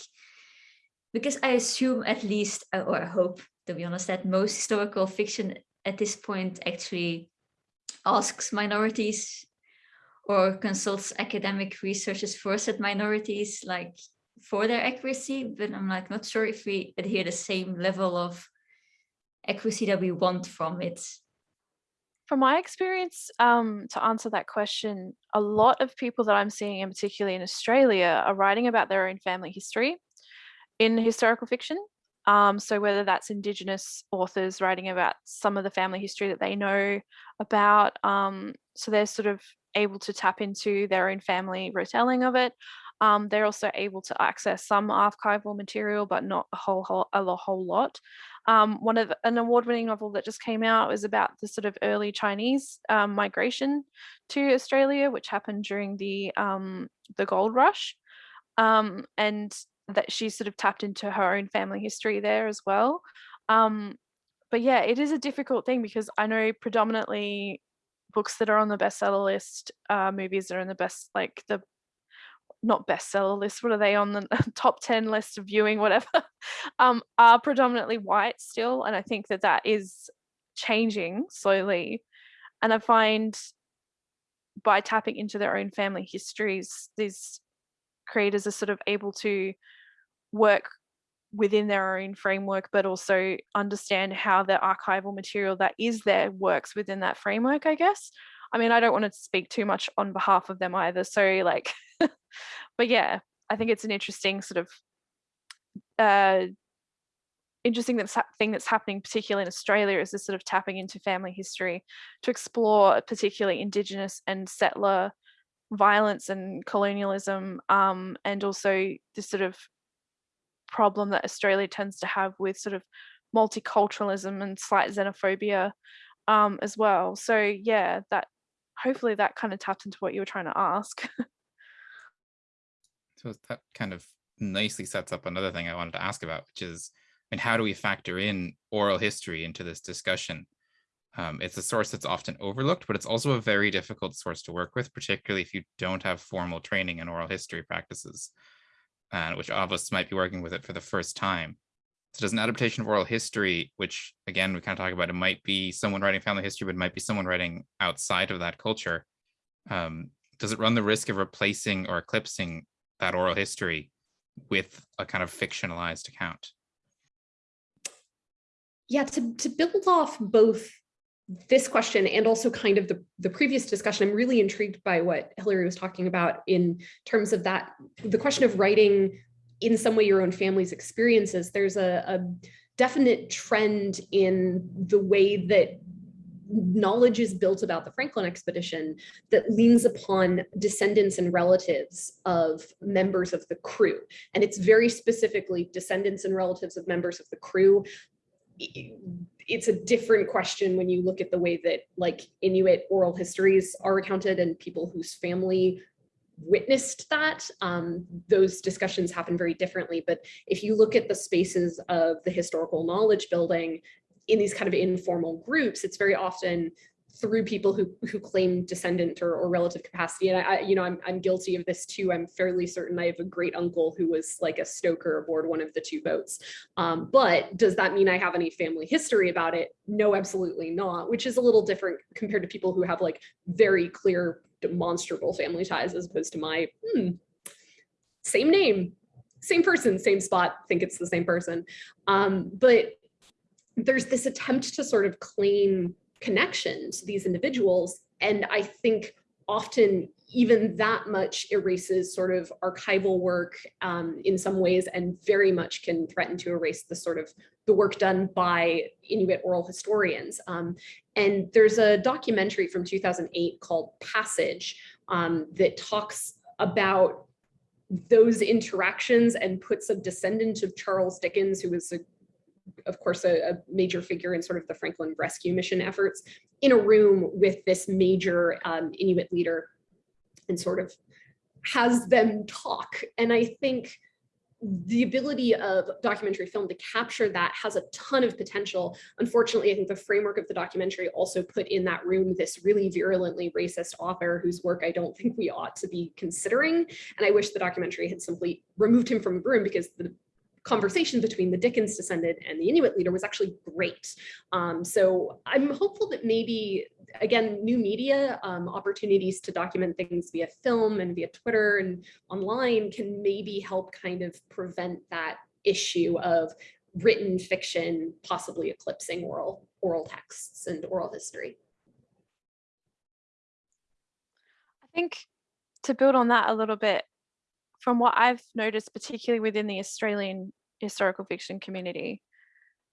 because I assume at least, uh, or I hope, to be honest, that most historical fiction at this point actually asks minorities or consults academic researchers for said minorities, like for their accuracy, but I'm like not sure if we adhere the same level of accuracy that we want from it. From my experience, um, to answer that question, a lot of people that I'm seeing, and particularly in Australia, are writing about their own family history in historical fiction. Um, so whether that's Indigenous authors writing about some of the family history that they know about, um, so they're sort of able to tap into their own family retelling of it. Um, they're also able to access some archival material, but not a whole, whole a whole lot. Um, one of an award-winning novel that just came out was about the sort of early Chinese um, migration to Australia, which happened during the um, the gold rush, um, and that she sort of tapped into her own family history there as well. Um, but yeah, it is a difficult thing because I know predominantly books that are on the bestseller list, uh, movies that are in the best, like the not bestseller list, what are they on the top 10 list of viewing, whatever, um, are predominantly white still. And I think that that is changing slowly. And I find by tapping into their own family histories, these creators are sort of able to work within their own framework, but also understand how the archival material that is there works within that framework, I guess. I mean, I don't want to speak too much on behalf of them either. So like, but yeah, I think it's an interesting sort of uh, interesting that's thing that's happening, particularly in Australia, is this sort of tapping into family history to explore particularly Indigenous and settler violence and colonialism, um, and also this sort of problem that Australia tends to have with sort of multiculturalism and slight xenophobia um, as well. So yeah, that hopefully that kind of taps into what you were trying to ask. so that kind of nicely sets up another thing I wanted to ask about, which is, and how do we factor in oral history into this discussion? Um, it's a source that's often overlooked, but it's also a very difficult source to work with, particularly if you don't have formal training in oral history practices, uh, which all of us might be working with it for the first time. So does an adaptation of oral history, which again, we kind of talk about, it might be someone writing family history, but it might be someone writing outside of that culture. Um, does it run the risk of replacing or eclipsing that oral history with a kind of fictionalized account? Yeah, to, to build off both this question and also kind of the, the previous discussion, I'm really intrigued by what Hillary was talking about in terms of that, the question of writing in some way your own family's experiences, there's a, a definite trend in the way that knowledge is built about the Franklin expedition that leans upon descendants and relatives of members of the crew. And it's very specifically descendants and relatives of members of the crew. It's a different question when you look at the way that like Inuit oral histories are recounted and people whose family witnessed that. Um, those discussions happen very differently. But if you look at the spaces of the historical knowledge building in these kind of informal groups, it's very often through people who who claim descendant or, or relative capacity. And I, you know, I'm, I'm guilty of this too. I'm fairly certain I have a great uncle who was like a stoker aboard one of the two boats. Um, but does that mean I have any family history about it? No, absolutely not, which is a little different compared to people who have like very clear demonstrable family ties as opposed to my hmm, same name, same person, same spot, think it's the same person. Um, but there's this attempt to sort of claim connection to these individuals. And I think often even that much erases sort of archival work um, in some ways and very much can threaten to erase the sort of the work done by Inuit oral historians. Um, and there's a documentary from 2008 called Passage um, that talks about those interactions and puts a descendant of Charles Dickens, who was a of course, a, a, major figure in sort of the Franklin rescue mission efforts, in a room with this major um, Inuit leader and sort of has them talk. And I think the ability of documentary film to capture that has a ton of potential. Unfortunately, I think the framework of the documentary also put in that room this really virulently racist author whose work I don't think we ought to be considering. And I wish the documentary had simply removed him from the room because the conversation between the Dickens descendant and the Inuit leader was actually great. Um, so I'm hopeful that maybe, again, new media um, opportunities to document things via film and via Twitter and online can maybe help kind of prevent that issue of written fiction possibly eclipsing oral oral texts and oral history. I think to build on that a little bit, from what I've noticed, particularly within the Australian historical fiction community,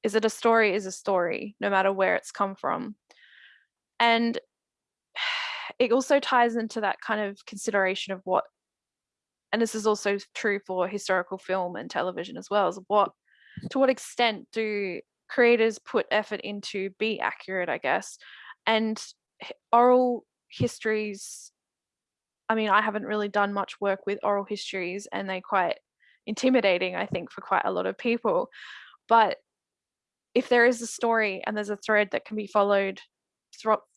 is that a story is a story, no matter where it's come from. And it also ties into that kind of consideration of what, and this is also true for historical film and television as well, is what, to what extent do creators put effort into be accurate, I guess, and oral histories I mean, I haven't really done much work with oral histories and they're quite intimidating, I think, for quite a lot of people. But if there is a story and there's a thread that can be followed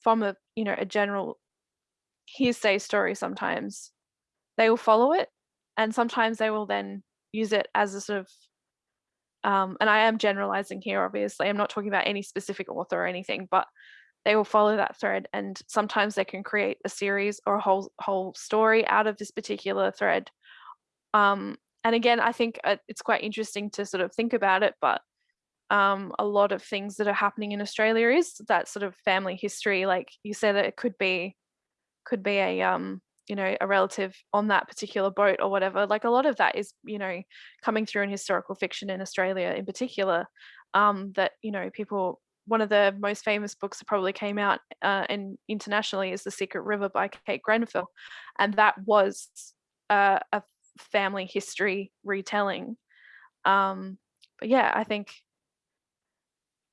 from a, you know, a general hearsay story sometimes, they will follow it. And sometimes they will then use it as a sort of um, and I am generalizing here, obviously, I'm not talking about any specific author or anything, but they will follow that thread and sometimes they can create a series or a whole whole story out of this particular thread um, and again i think uh, it's quite interesting to sort of think about it but um, a lot of things that are happening in australia is that sort of family history like you said that it could be could be a um you know a relative on that particular boat or whatever like a lot of that is you know coming through in historical fiction in australia in particular um that you know people one of the most famous books that probably came out uh, in internationally is The Secret River by Kate Grenville. And that was uh, a family history retelling. Um, but yeah, I think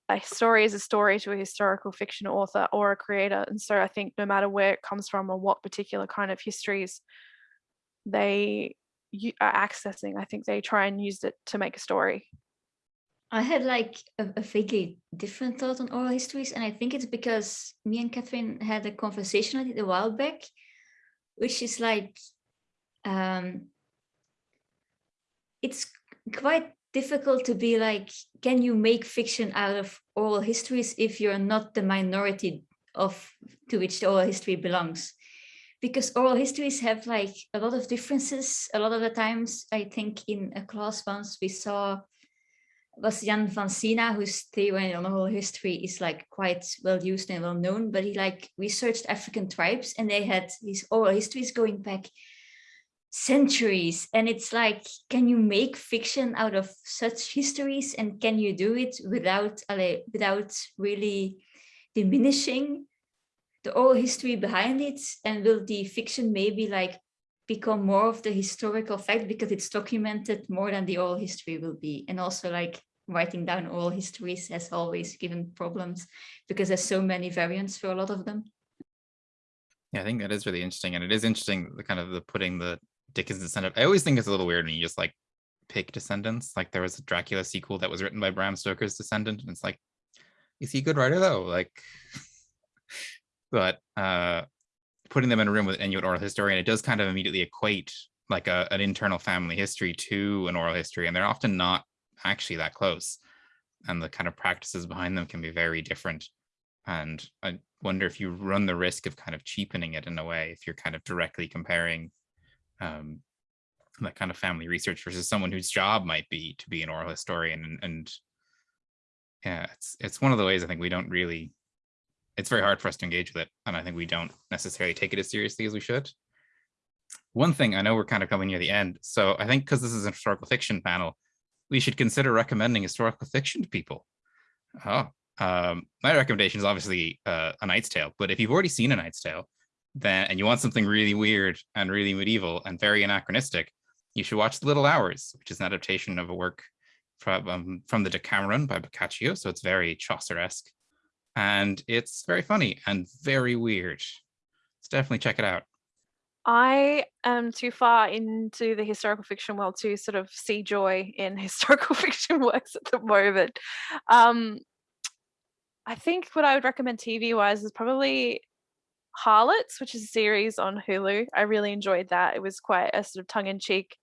a story is a story to a historical fiction author or a creator. And so I think no matter where it comes from or what particular kind of histories they are accessing, I think they try and use it to make a story. I had like a, a, vaguely different thought on oral histories, and I think it's because me and Catherine had a conversation on it a while back, which is like, um, it's quite difficult to be like, can you make fiction out of oral histories if you're not the minority of to which the oral history belongs? Because oral histories have like a lot of differences. A lot of the times, I think in a class once we saw was Jan Vansina, whose theory on oral history is like quite well used and well known, but he like researched African tribes and they had these oral histories going back centuries. And it's like, can you make fiction out of such histories? And can you do it without, without really diminishing the oral history behind it? And will the fiction maybe like become more of the historical fact because it's documented more than the oral history will be. And also like writing down oral histories has always given problems because there's so many variants for a lot of them. Yeah, I think that is really interesting. And it is interesting the kind of the putting the Dickens descendant. I always think it's a little weird when you just like pick descendants. Like there was a Dracula sequel that was written by Bram Stoker's descendant. And it's like, is he a good writer though? Like, but uh, putting them in a room with Inuit oral historian, it does kind of immediately equate like a, an internal family history to an oral history, and they're often not actually that close. And the kind of practices behind them can be very different. And I wonder if you run the risk of kind of cheapening it in a way, if you're kind of directly comparing um, that kind of family research versus someone whose job might be to be an oral historian. And, and yeah, it's it's one of the ways I think we don't really it's very hard for us to engage with it. And I think we don't necessarily take it as seriously as we should. One thing, I know we're kind of coming near the end. So I think because this is a historical fiction panel, we should consider recommending historical fiction to people. Oh, um, my recommendation is obviously uh, A Knight's Tale, but if you've already seen A Knight's Tale, then and you want something really weird and really medieval and very anachronistic, you should watch The Little Hours, which is an adaptation of a work from, um, from the Decameron by Boccaccio. So it's very Chaucer-esque and it's very funny and very weird. So definitely check it out. I am too far into the historical fiction world to sort of see joy in historical fiction works at the moment. Um, I think what I would recommend TV wise is probably Harlots, which is a series on Hulu. I really enjoyed that. It was quite a sort of tongue in cheek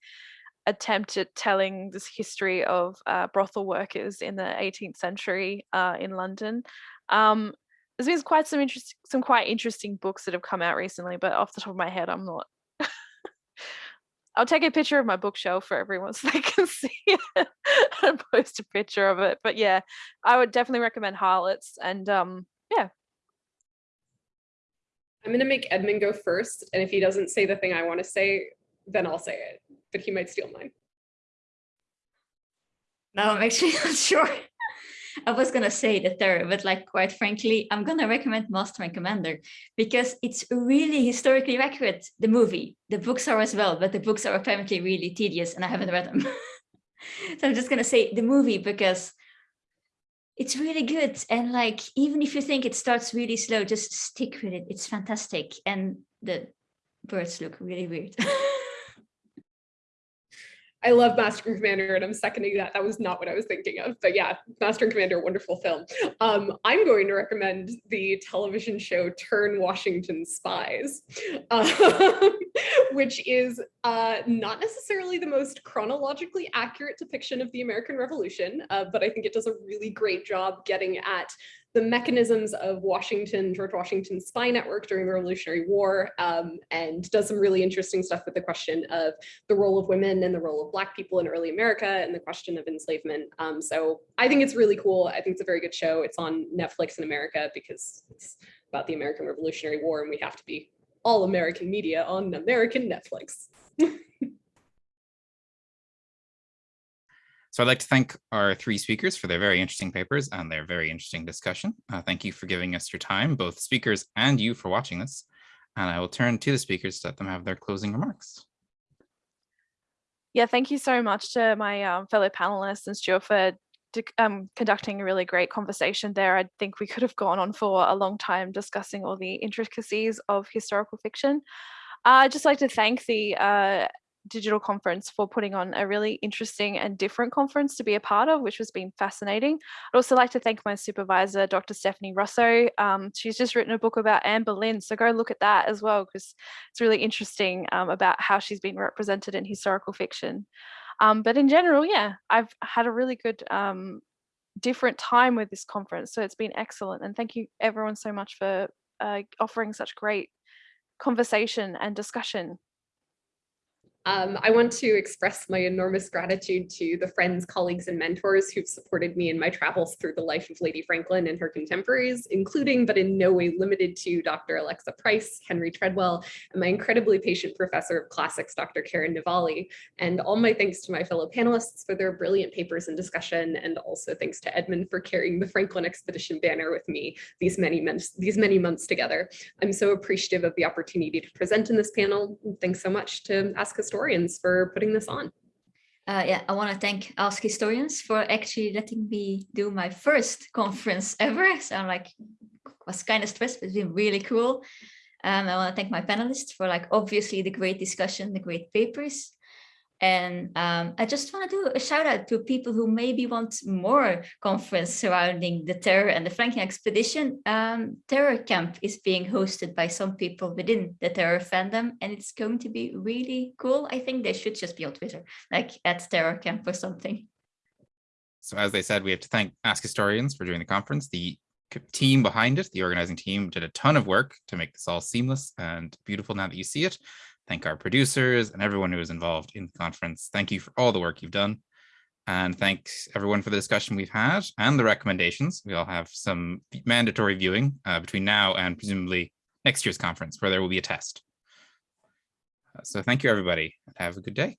attempt at telling this history of uh, brothel workers in the 18th century uh, in London. Um, there's been quite some interest, some quite interesting books that have come out recently, but off the top of my head, I'm not. I'll take a picture of my bookshelf for everyone so they can see it and post a picture of it. But yeah, I would definitely recommend Harlots and um, yeah. I'm going to make Edmund go first. And if he doesn't say the thing I want to say, then I'll say it, but he might steal mine. Now I'm actually not sure. I was gonna say the terror, but like quite frankly, I'm gonna recommend Master and Commander because it's really historically accurate, the movie. The books are as well, but the books are apparently really tedious and I haven't read them. so I'm just gonna say the movie because it's really good. And like, even if you think it starts really slow, just stick with it. It's fantastic. And the birds look really weird. I love Master and Commander, and I'm seconding that. That was not what I was thinking of, but yeah, Master and Commander, wonderful film. Um, I'm going to recommend the television show Turn Washington Spies, um, which is uh, not necessarily the most chronologically accurate depiction of the American Revolution, uh, but I think it does a really great job getting at the mechanisms of Washington, George Washington's spy network during the Revolutionary War, um, and does some really interesting stuff with the question of the role of women and the role of Black people in early America and the question of enslavement. Um, so I think it's really cool. I think it's a very good show. It's on Netflix in America because it's about the American Revolutionary War and we have to be all American media on American Netflix. So I'd like to thank our three speakers for their very interesting papers and their very interesting discussion. Uh, thank you for giving us your time, both speakers and you for watching this. And I will turn to the speakers to let them have their closing remarks. Yeah, thank you so much to my um, fellow panelists and Stuart for um, conducting a really great conversation there. I think we could have gone on for a long time discussing all the intricacies of historical fiction. Uh, I'd just like to thank the uh, digital conference for putting on a really interesting and different conference to be a part of, which has been fascinating. I'd also like to thank my supervisor, Dr. Stephanie Russo. Um, she's just written a book about Anne Boleyn, so go look at that as well, because it's really interesting um, about how she's been represented in historical fiction. Um, but in general, yeah, I've had a really good um, different time with this conference, so it's been excellent. And thank you everyone so much for uh, offering such great conversation and discussion. Um, I want to express my enormous gratitude to the friends, colleagues, and mentors who've supported me in my travels through the life of Lady Franklin and her contemporaries, including but in no way limited to Dr. Alexa Price, Henry Treadwell, and my incredibly patient professor of classics, Dr. Karen Navali. And all my thanks to my fellow panelists for their brilliant papers and discussion, and also thanks to Edmund for carrying the Franklin Expedition banner with me these many months, these many months together. I'm so appreciative of the opportunity to present in this panel. Thanks so much to Ask Historians historians for putting this on. Uh, yeah, I want to thank Ask Historians for actually letting me do my first conference ever. So I'm like, was kind of stressed, but it's been really cool. Um, I want to thank my panelists for like, obviously the great discussion, the great papers. And um, I just want to do a shout out to people who maybe want more conference surrounding the terror and the Franklin expedition. Um, terror camp is being hosted by some people within the terror fandom, and it's going to be really cool. I think they should just be on Twitter, like at terror camp or something. So as they said, we have to thank Ask Historians for doing the conference. The team behind it, the organizing team, did a ton of work to make this all seamless and beautiful now that you see it thank our producers and everyone who was involved in the conference. Thank you for all the work you've done. And thanks everyone for the discussion we've had and the recommendations. We all have some mandatory viewing uh, between now and presumably next year's conference where there will be a test. Uh, so thank you, everybody. And have a good day.